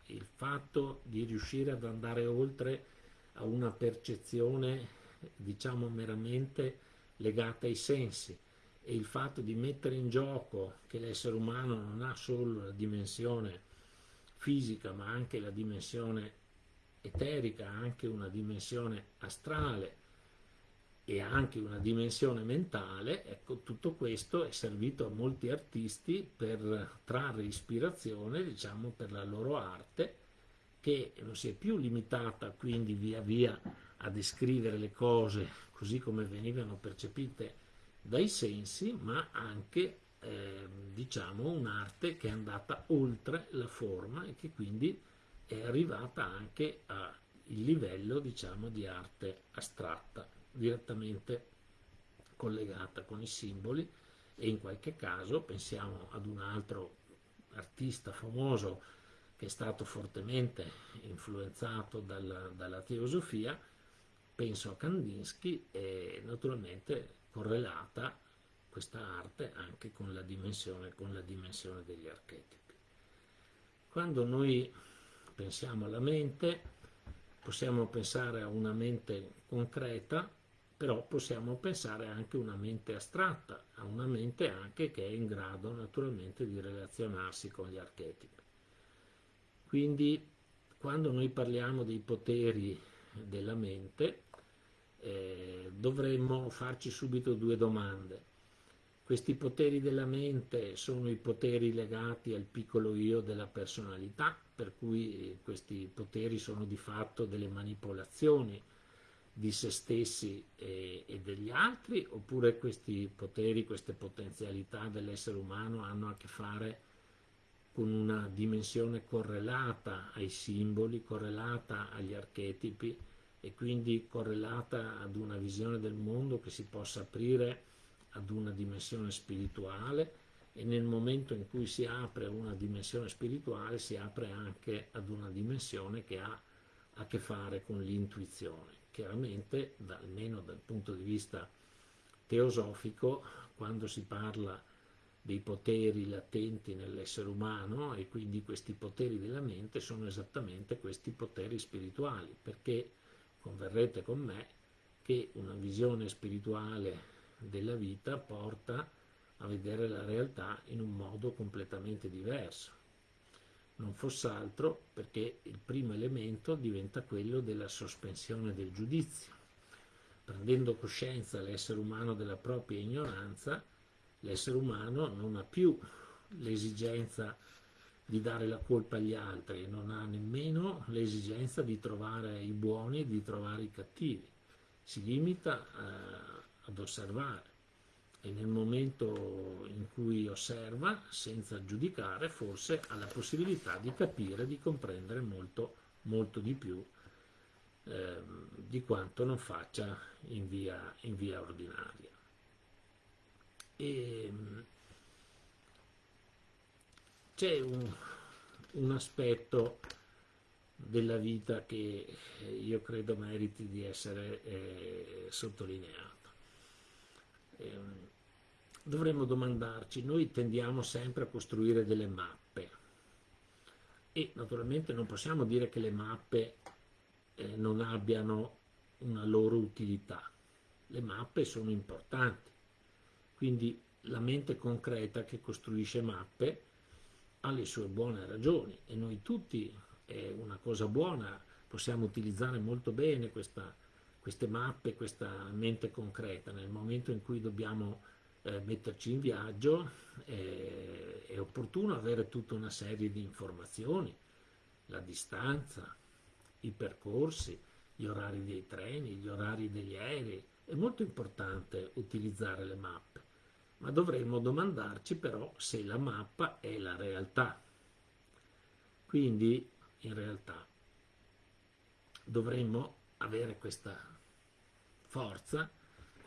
il fatto di riuscire ad andare oltre a una percezione diciamo meramente legata ai sensi. E il fatto di mettere in gioco che l'essere umano non ha solo la dimensione fisica ma anche la dimensione eterica, anche una dimensione astrale e anche una dimensione mentale, ecco tutto questo è servito a molti artisti per trarre ispirazione diciamo per la loro arte che non si è più limitata quindi via via a descrivere le cose così come venivano percepite dai sensi, ma anche eh, diciamo un'arte che è andata oltre la forma e che quindi è arrivata anche al livello diciamo di arte astratta, direttamente collegata con i simboli e in qualche caso pensiamo ad un altro artista famoso che è stato fortemente influenzato dalla, dalla teosofia, penso a Kandinsky e naturalmente correlata questa arte anche con la dimensione, con la dimensione degli archetipi. Quando noi pensiamo alla mente, possiamo pensare a una mente concreta, però possiamo pensare anche a una mente astratta, a una mente anche che è in grado naturalmente di relazionarsi con gli archetipi Quindi quando noi parliamo dei poteri della mente eh, dovremmo farci subito due domande. Questi poteri della mente sono i poteri legati al piccolo io della personalità, per cui questi poteri sono di fatto delle manipolazioni di se stessi e, e degli altri, oppure questi poteri, queste potenzialità dell'essere umano hanno a che fare con una dimensione correlata ai simboli, correlata agli archetipi e quindi correlata ad una visione del mondo che si possa aprire ad una dimensione spirituale e nel momento in cui si apre una dimensione spirituale si apre anche ad una dimensione che ha a che fare con l'intuizione. Chiaramente, da, almeno dal punto di vista teosofico, quando si parla dei poteri latenti nell'essere umano e quindi questi poteri della mente sono esattamente questi poteri spirituali, perché converrete con me che una visione spirituale della vita porta a vedere la realtà in un modo completamente diverso. Non fosse altro perché il primo elemento diventa quello della sospensione del giudizio. Prendendo coscienza l'essere umano della propria ignoranza, l'essere umano non ha più l'esigenza di dare la colpa agli altri, non ha nemmeno l'esigenza di trovare i buoni e di trovare i cattivi. Si limita eh, ad osservare e nel momento in cui osserva, senza giudicare, forse ha la possibilità di capire, di comprendere molto, molto di più eh, di quanto non faccia in via, in via ordinaria. E, c'è un, un aspetto della vita che io credo meriti di essere eh, sottolineato. Eh, dovremmo domandarci, noi tendiamo sempre a costruire delle mappe e naturalmente non possiamo dire che le mappe eh, non abbiano una loro utilità. Le mappe sono importanti, quindi la mente concreta che costruisce mappe ha le sue buone ragioni e noi tutti è una cosa buona, possiamo utilizzare molto bene questa, queste mappe, questa mente concreta. Nel momento in cui dobbiamo eh, metterci in viaggio eh, è opportuno avere tutta una serie di informazioni, la distanza, i percorsi, gli orari dei treni, gli orari degli aerei. È molto importante utilizzare le mappe ma dovremmo domandarci però se la mappa è la realtà. Quindi, in realtà, dovremmo avere questa forza,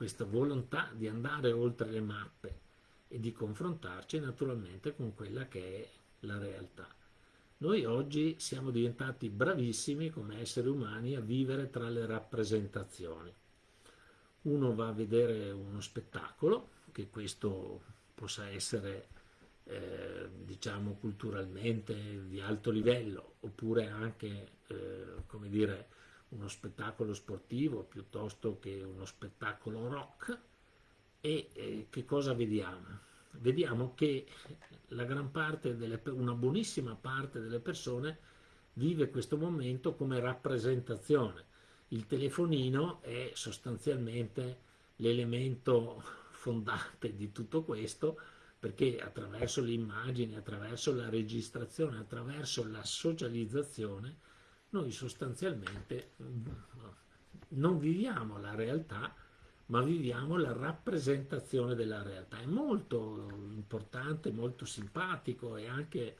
questa volontà di andare oltre le mappe e di confrontarci naturalmente con quella che è la realtà. Noi oggi siamo diventati bravissimi come esseri umani a vivere tra le rappresentazioni. Uno va a vedere uno spettacolo, che questo possa essere eh, diciamo culturalmente di alto livello oppure anche eh, come dire uno spettacolo sportivo piuttosto che uno spettacolo rock e eh, che cosa vediamo? Vediamo che delle, una buonissima parte delle persone vive questo momento come rappresentazione. Il telefonino è sostanzialmente l'elemento fondante di tutto questo perché attraverso le immagini, attraverso la registrazione, attraverso la socializzazione, noi sostanzialmente mm, non viviamo la realtà, ma viviamo la rappresentazione della realtà. È molto importante, molto simpatico e anche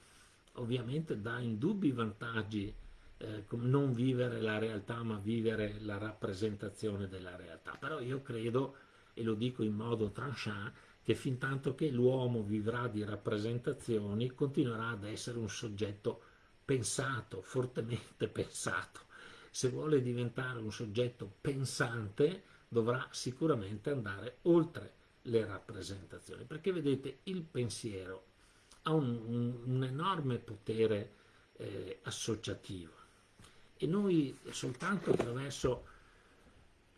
ovviamente dà indubbi vantaggi eh, non vivere la realtà, ma vivere la rappresentazione della realtà. Però io credo e lo dico in modo tranchant, che fin tanto che l'uomo vivrà di rappresentazioni continuerà ad essere un soggetto pensato, fortemente pensato. Se vuole diventare un soggetto pensante dovrà sicuramente andare oltre le rappresentazioni, perché vedete il pensiero ha un, un, un enorme potere eh, associativo e noi soltanto attraverso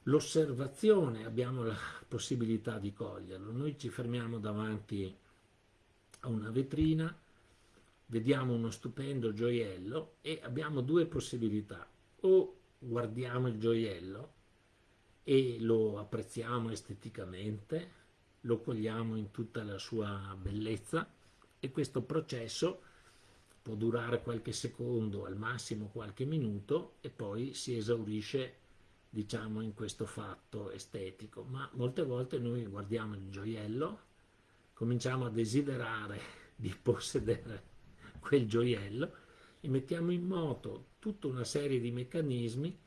L'osservazione abbiamo la possibilità di coglierlo. Noi ci fermiamo davanti a una vetrina, vediamo uno stupendo gioiello e abbiamo due possibilità. O guardiamo il gioiello e lo apprezziamo esteticamente, lo cogliamo in tutta la sua bellezza e questo processo può durare qualche secondo, al massimo qualche minuto e poi si esaurisce diciamo in questo fatto estetico, ma molte volte noi guardiamo il gioiello, cominciamo a desiderare di possedere quel gioiello e mettiamo in moto tutta una serie di meccanismi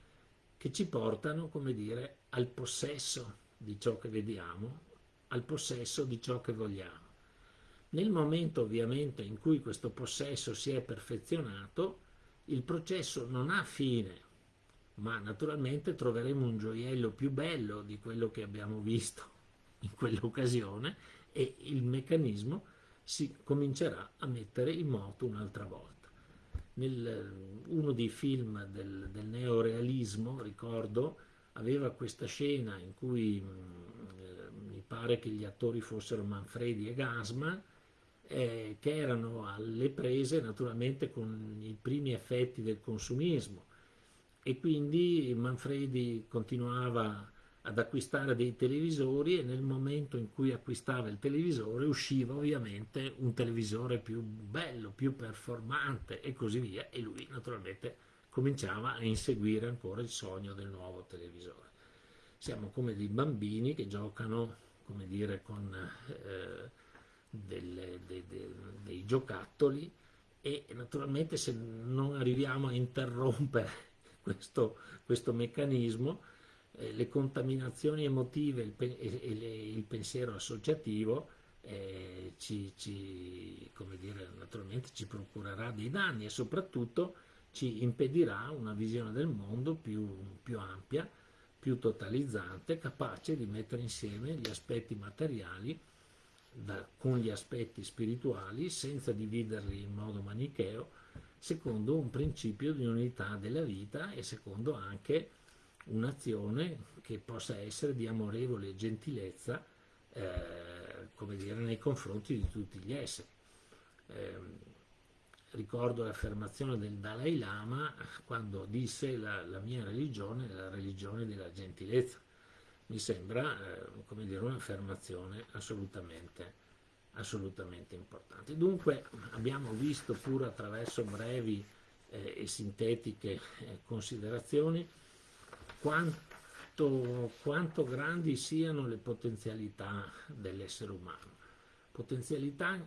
che ci portano, come dire, al possesso di ciò che vediamo, al possesso di ciò che vogliamo. Nel momento ovviamente in cui questo possesso si è perfezionato, il processo non ha fine, ma naturalmente troveremo un gioiello più bello di quello che abbiamo visto in quell'occasione e il meccanismo si comincerà a mettere in moto un'altra volta. Nel, uno dei film del, del neorealismo, ricordo, aveva questa scena in cui eh, mi pare che gli attori fossero Manfredi e Gasman, eh, che erano alle prese naturalmente con i primi effetti del consumismo e quindi Manfredi continuava ad acquistare dei televisori e nel momento in cui acquistava il televisore usciva ovviamente un televisore più bello, più performante e così via e lui naturalmente cominciava a inseguire ancora il sogno del nuovo televisore. Siamo come dei bambini che giocano, come dire, con eh, delle, de, de, dei giocattoli e naturalmente se non arriviamo a interrompere questo, questo meccanismo eh, le contaminazioni emotive il e, e le, il pensiero associativo eh, ci, ci, dire, naturalmente ci procurerà dei danni e soprattutto ci impedirà una visione del mondo più, più ampia, più totalizzante, capace di mettere insieme gli aspetti materiali da, con gli aspetti spirituali senza dividerli in modo manicheo, secondo un principio di unità della vita e secondo anche un'azione che possa essere di amorevole gentilezza eh, come dire, nei confronti di tutti gli esseri. Eh, ricordo l'affermazione del Dalai Lama quando disse la, la mia religione è la religione della gentilezza. Mi sembra eh, un'affermazione assolutamente, assolutamente importante. Dunque abbiamo visto pure attraverso brevi eh, e sintetiche eh, considerazioni quanto, quanto grandi siano le potenzialità dell'essere umano. Potenzialità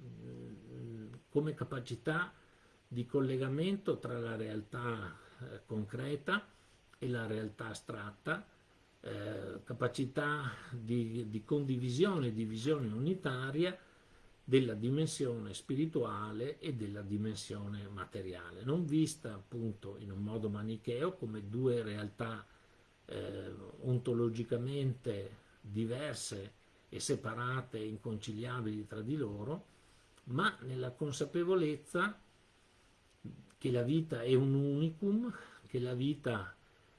mm, come capacità di collegamento tra la realtà eh, concreta e la realtà astratta, eh, capacità di, di condivisione, di visione unitaria della dimensione spirituale e della dimensione materiale, non vista appunto in un modo manicheo come due realtà eh, ontologicamente diverse e separate e inconciliabili tra di loro, ma nella consapevolezza che la vita è un unicum, che la vita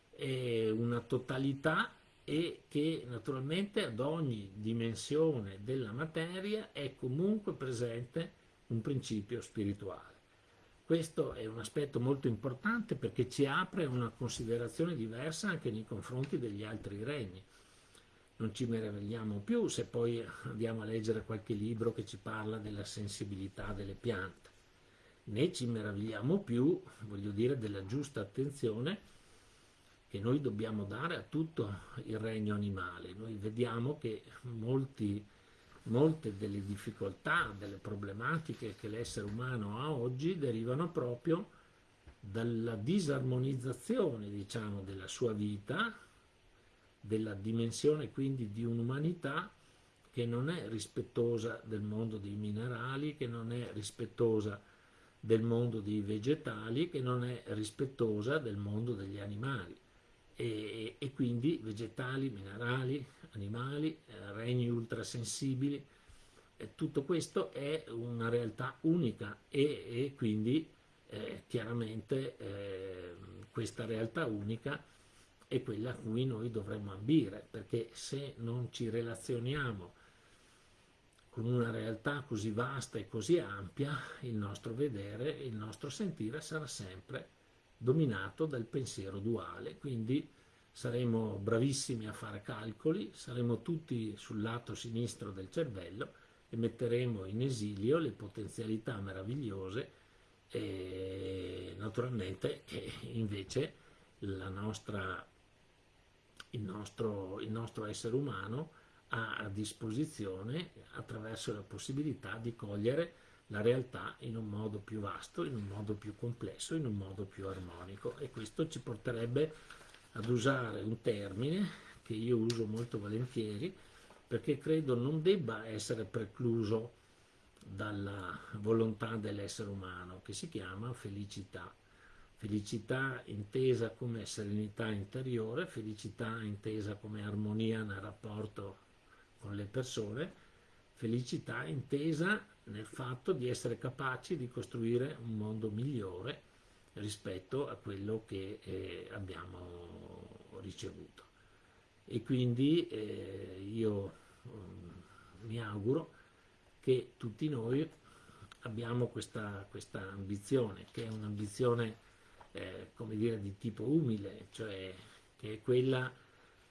è una totalità e che naturalmente ad ogni dimensione della materia è comunque presente un principio spirituale. Questo è un aspetto molto importante perché ci apre una considerazione diversa anche nei confronti degli altri regni. Non ci meravigliamo più se poi andiamo a leggere qualche libro che ci parla della sensibilità delle piante, né ci meravigliamo più, voglio dire, della giusta attenzione che noi dobbiamo dare a tutto il regno animale. Noi vediamo che molti, molte delle difficoltà, delle problematiche che l'essere umano ha oggi derivano proprio dalla disarmonizzazione diciamo, della sua vita, della dimensione quindi di un'umanità che non è rispettosa del mondo dei minerali, che non è rispettosa del mondo dei vegetali, che non è rispettosa del mondo degli animali e, e quindi vegetali, minerali, animali, eh, regni ultrasensibili, eh, tutto questo è una realtà unica e, e quindi eh, chiaramente eh, questa realtà unica è quella a cui noi dovremmo ambire, perché se non ci relazioniamo con una realtà così vasta e così ampia, il nostro vedere, il nostro sentire sarà sempre dominato dal pensiero duale, quindi saremo bravissimi a fare calcoli, saremo tutti sul lato sinistro del cervello e metteremo in esilio le potenzialità meravigliose e naturalmente che invece nostra, il, nostro, il nostro essere umano ha a disposizione attraverso la possibilità di cogliere la realtà in un modo più vasto, in un modo più complesso, in un modo più armonico e questo ci porterebbe ad usare un termine che io uso molto volentieri perché credo non debba essere precluso dalla volontà dell'essere umano che si chiama felicità. Felicità intesa come serenità interiore, felicità intesa come armonia nel rapporto con le persone, felicità intesa nel fatto di essere capaci di costruire un mondo migliore rispetto a quello che eh, abbiamo ricevuto. E quindi eh, io um, mi auguro che tutti noi abbiamo questa, questa ambizione, che è un'ambizione eh, come dire, di tipo umile, cioè che è quella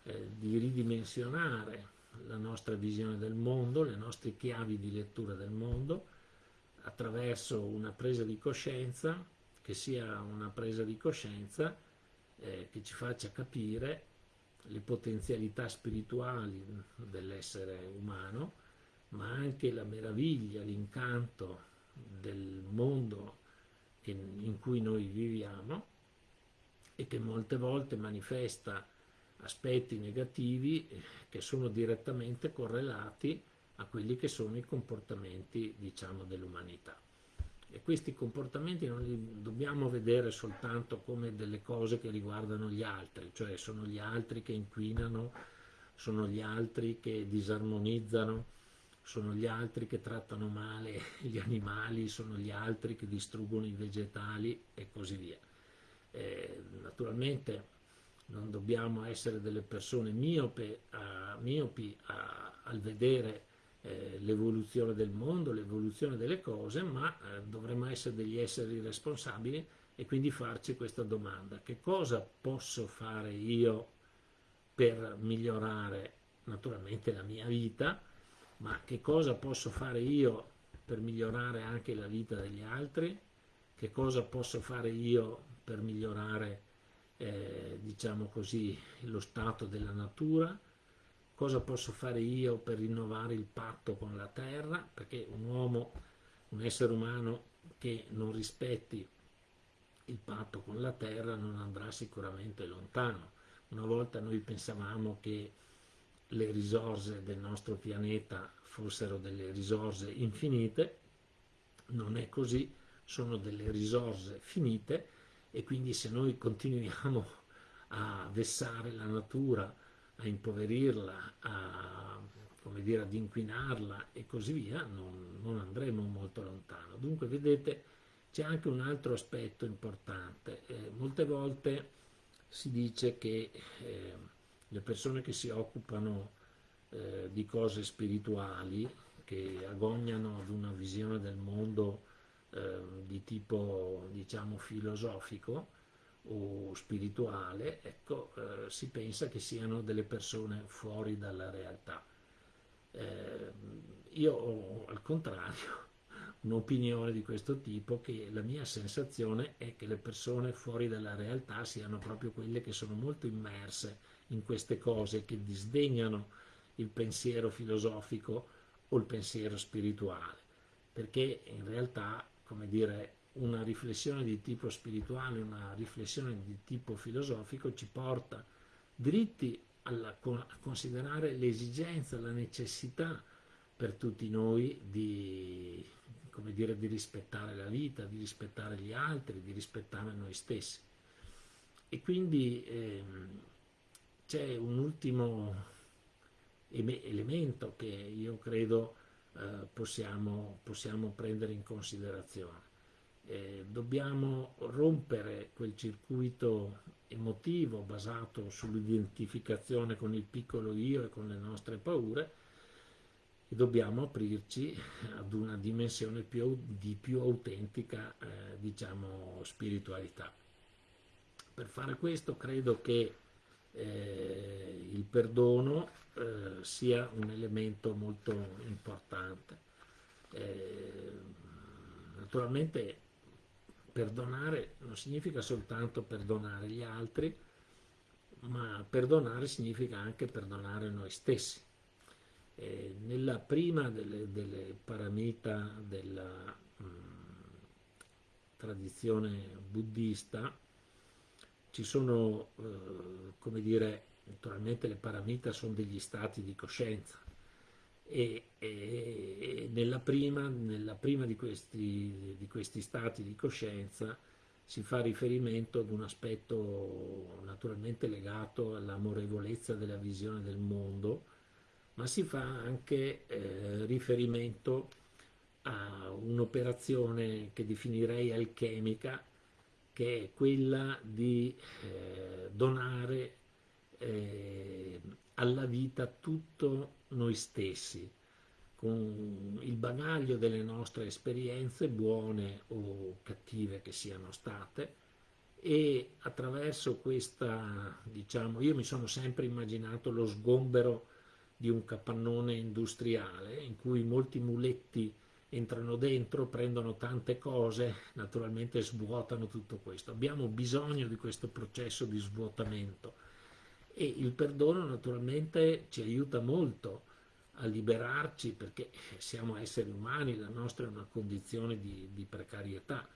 eh, di ridimensionare la nostra visione del mondo, le nostre chiavi di lettura del mondo, attraverso una presa di coscienza, che sia una presa di coscienza eh, che ci faccia capire le potenzialità spirituali dell'essere umano, ma anche la meraviglia, l'incanto del mondo in cui noi viviamo e che molte volte manifesta aspetti negativi eh, che sono direttamente correlati a quelli che sono i comportamenti diciamo, dell'umanità. E questi comportamenti non li dobbiamo vedere soltanto come delle cose che riguardano gli altri, cioè sono gli altri che inquinano, sono gli altri che disarmonizzano, sono gli altri che trattano male gli animali, sono gli altri che distruggono i vegetali e così via. Eh, naturalmente non dobbiamo essere delle persone miope, a, miopi a, al vedere eh, l'evoluzione del mondo, l'evoluzione delle cose, ma eh, dovremmo essere degli esseri responsabili e quindi farci questa domanda. Che cosa posso fare io per migliorare naturalmente la mia vita, ma che cosa posso fare io per migliorare anche la vita degli altri? Che cosa posso fare io per migliorare eh, diciamo così, lo stato della natura, cosa posso fare io per rinnovare il patto con la terra, perché un uomo, un essere umano che non rispetti il patto con la terra non andrà sicuramente lontano. Una volta noi pensavamo che le risorse del nostro pianeta fossero delle risorse infinite, non è così, sono delle risorse finite e quindi se noi continuiamo a vessare la natura, a impoverirla, a, dire, ad inquinarla e così via, non, non andremo molto lontano. Dunque, vedete, c'è anche un altro aspetto importante. Eh, molte volte si dice che eh, le persone che si occupano eh, di cose spirituali, che agognano ad una visione del mondo Ehm, di tipo diciamo filosofico o spirituale, ecco, eh, si pensa che siano delle persone fuori dalla realtà. Eh, io ho al contrario un'opinione di questo tipo che la mia sensazione è che le persone fuori dalla realtà siano proprio quelle che sono molto immerse in queste cose, che disdegnano il pensiero filosofico o il pensiero spirituale, perché in realtà come dire, una riflessione di tipo spirituale, una riflessione di tipo filosofico ci porta dritti alla, a considerare l'esigenza, la necessità per tutti noi di, dire, di rispettare la vita, di rispettare gli altri, di rispettare noi stessi. E quindi ehm, c'è un ultimo elemento che io credo eh, possiamo, possiamo, prendere in considerazione. Eh, dobbiamo rompere quel circuito emotivo basato sull'identificazione con il piccolo io e con le nostre paure e dobbiamo aprirci ad una dimensione più, di più autentica, eh, diciamo, spiritualità. Per fare questo credo che eh, il perdono eh, sia un elemento molto importante. Eh, naturalmente perdonare non significa soltanto perdonare gli altri, ma perdonare significa anche perdonare noi stessi. Eh, nella prima delle, delle paramita della mh, tradizione buddista ci sono, eh, come dire, naturalmente le paramita sono degli stati di coscienza e, e, nella, prima, nella prima di questi, di questi stati di coscienza si fa riferimento ad un aspetto naturalmente legato all'amorevolezza della visione del mondo, ma si fa anche eh, riferimento a un'operazione che definirei alchemica, che è quella di eh, donare eh, alla vita tutto noi stessi, con il bagaglio delle nostre esperienze, buone o cattive che siano state, e attraverso questa, diciamo, io mi sono sempre immaginato lo sgombero di un capannone industriale in cui molti muletti entrano dentro, prendono tante cose, naturalmente svuotano tutto questo. Abbiamo bisogno di questo processo di svuotamento e il perdono naturalmente ci aiuta molto a liberarci perché siamo esseri umani, la nostra è una condizione di, di precarietà,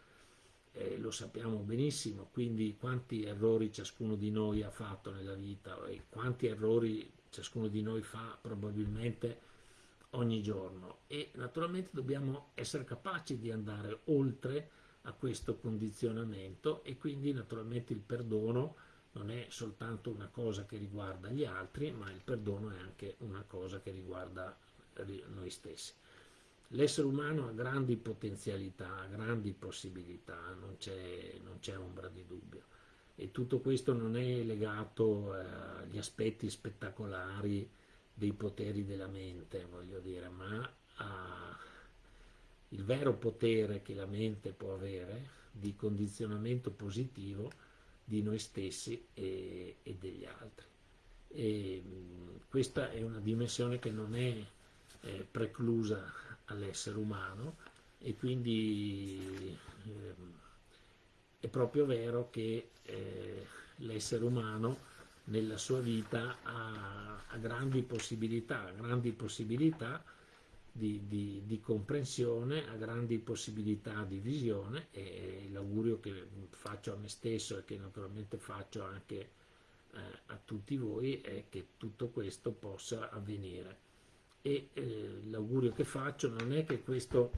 eh, lo sappiamo benissimo, quindi quanti errori ciascuno di noi ha fatto nella vita e quanti errori ciascuno di noi fa probabilmente ogni giorno. E naturalmente dobbiamo essere capaci di andare oltre a questo condizionamento e quindi naturalmente il perdono non è soltanto una cosa che riguarda gli altri ma il perdono è anche una cosa che riguarda noi stessi. L'essere umano ha grandi potenzialità, ha grandi possibilità, non c'è ombra di dubbio e tutto questo non è legato eh, agli aspetti spettacolari dei poteri della mente, voglio dire, ma al vero potere che la mente può avere di condizionamento positivo di noi stessi e, e degli altri. E, questa è una dimensione che non è eh, preclusa all'essere umano e quindi eh, è proprio vero che eh, l'essere umano nella sua vita ha, ha grandi possibilità, grandi possibilità di, di, di, comprensione, ha grandi possibilità di visione e l'augurio che faccio a me stesso e che naturalmente faccio anche eh, a tutti voi è che tutto questo possa avvenire. E eh, l'augurio che faccio non è che questo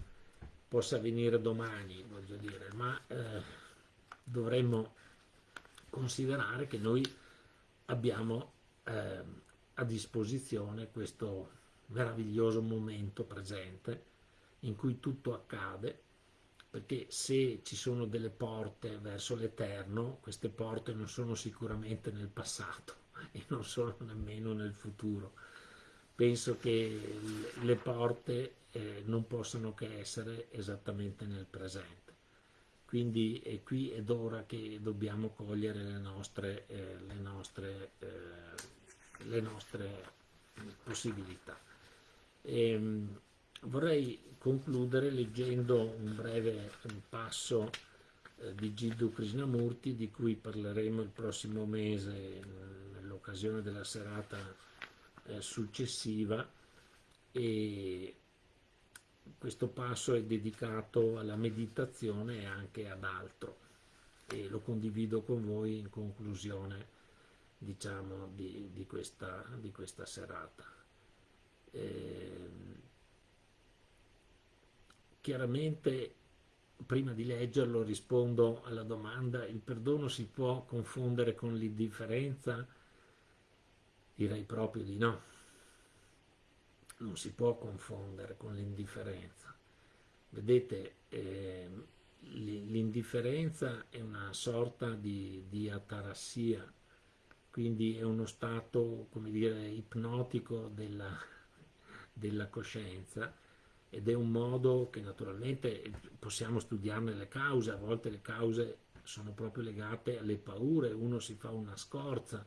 possa avvenire domani, voglio dire, ma eh, dovremmo considerare che noi abbiamo eh, a disposizione questo meraviglioso momento presente in cui tutto accade perché se ci sono delle porte verso l'eterno queste porte non sono sicuramente nel passato e non sono nemmeno nel futuro penso che le porte eh, non possano che essere esattamente nel presente quindi è qui ed ora che dobbiamo cogliere le nostre, eh, le nostre, eh, le nostre possibilità. E, ehm, vorrei concludere leggendo un breve passo eh, di Jiddu Krishnamurti di cui parleremo il prossimo mese nell'occasione della serata eh, successiva e questo passo è dedicato alla meditazione e anche ad altro e lo condivido con voi in conclusione diciamo di, di, questa, di questa, serata. Eh, chiaramente prima di leggerlo rispondo alla domanda il perdono si può confondere con l'indifferenza? Direi proprio di no non si può confondere con l'indifferenza. Vedete, eh, l'indifferenza è una sorta di, di atarassia, quindi è uno stato, come dire, ipnotico della, della coscienza ed è un modo che naturalmente possiamo studiarne le cause, a volte le cause sono proprio legate alle paure, uno si fa una scorza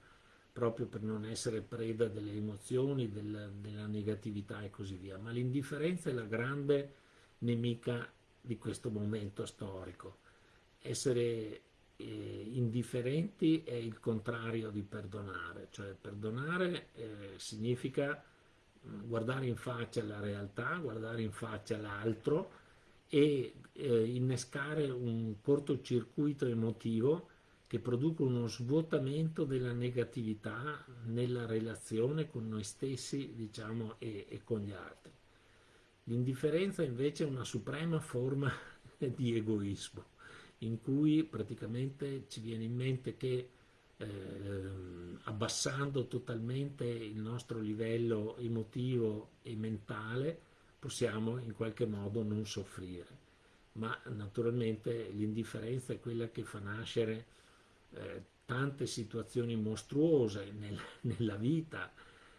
proprio per non essere preda delle emozioni, della, della negatività e così via, ma l'indifferenza è la grande nemica di questo momento storico. Essere eh, indifferenti è il contrario di perdonare, cioè perdonare eh, significa guardare in faccia la realtà, guardare in faccia l'altro e eh, innescare un cortocircuito emotivo che produca uno svuotamento della negatività nella relazione con noi stessi diciamo, e, e con gli altri. L'indifferenza invece è una suprema forma di egoismo in cui praticamente ci viene in mente che eh, abbassando totalmente il nostro livello emotivo e mentale possiamo in qualche modo non soffrire. Ma naturalmente l'indifferenza è quella che fa nascere eh, tante situazioni mostruose nel, nella vita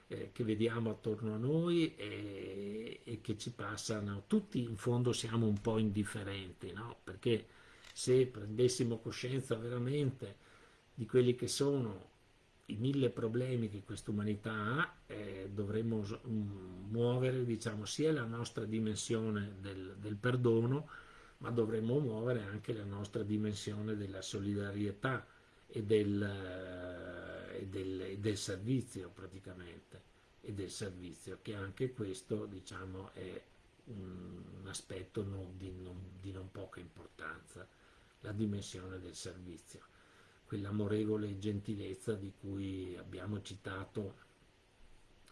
eh, che vediamo attorno a noi e, e, che ci passano. Tutti in fondo siamo un po' indifferenti, no? perché se prendessimo coscienza veramente di quelli che sono i mille problemi che questa umanità ha, eh, dovremmo mm, muovere diciamo, sia la nostra dimensione del, del, perdono, ma dovremmo muovere anche la nostra dimensione della solidarietà e del, eh, e del, e del servizio praticamente, e del servizio, che anche questo diciamo, è un aspetto non, di, non, di non poca importanza la dimensione del servizio, quell'amorevole gentilezza di cui abbiamo citato,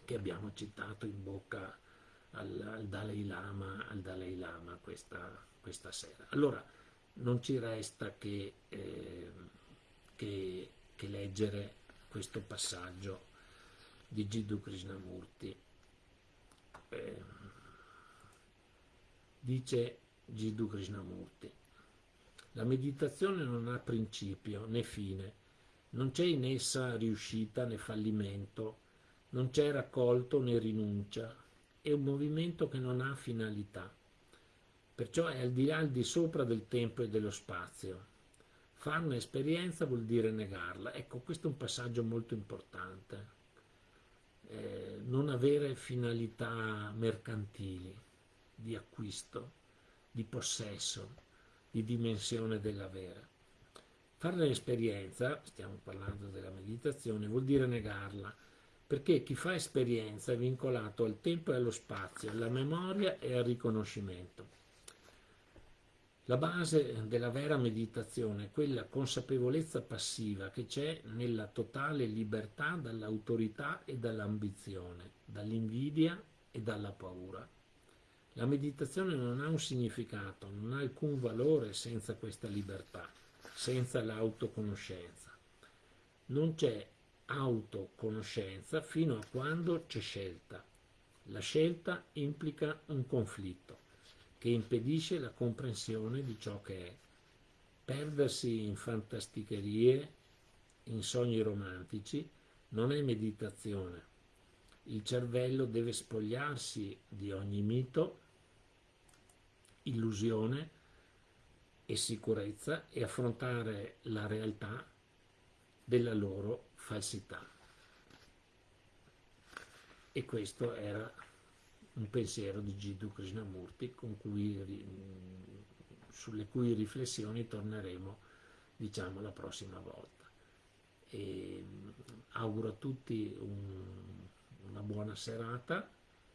che abbiamo citato in bocca al, al Dalai Lama, al Dalai Lama questa, questa, sera. Allora, non ci resta che, eh, che, che leggere questo passaggio di Jiddu Krishnamurti. Eh, dice Jiddu Krishnamurti, la meditazione non ha principio né fine, non c'è in essa riuscita né fallimento, non c'è raccolto né rinuncia, è un movimento che non ha finalità. Perciò è al di là, al di sopra del tempo e dello spazio. Farne esperienza vuol dire negarla. Ecco, questo è un passaggio molto importante. Eh, non avere finalità mercantili, di acquisto, di possesso, di dimensione dell'avere. Fare l'esperienza, stiamo parlando della meditazione, vuol dire negarla, perché chi fa esperienza è vincolato al tempo e allo spazio, alla memoria e al riconoscimento. La base della vera meditazione è quella consapevolezza passiva che c'è nella totale libertà dall'autorità e dall'ambizione, dall'invidia e dalla paura. La meditazione non ha un significato, non ha alcun valore senza questa libertà, senza l'autoconoscenza. Non c'è autoconoscenza fino a quando c'è scelta. La scelta implica un conflitto che impedisce la comprensione di ciò che è. Perdersi in fantasticherie, in sogni romantici, non è meditazione. Il cervello deve spogliarsi di ogni mito illusione e sicurezza e affrontare la realtà della loro falsità. E questo era un pensiero di Jiddu Krishnamurti cui, sulle cui riflessioni torneremo diciamo la prossima volta. E auguro a tutti un, una buona serata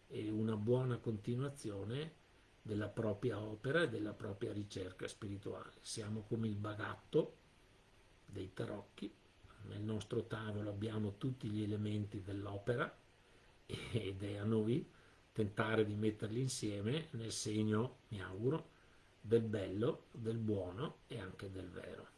e una buona continuazione della propria opera e della propria ricerca spirituale. Siamo come il bagatto dei tarocchi, nel nostro tavolo abbiamo tutti gli elementi dell'opera ed è a noi tentare di metterli insieme nel segno, mi auguro, del bello, del buono e anche del vero.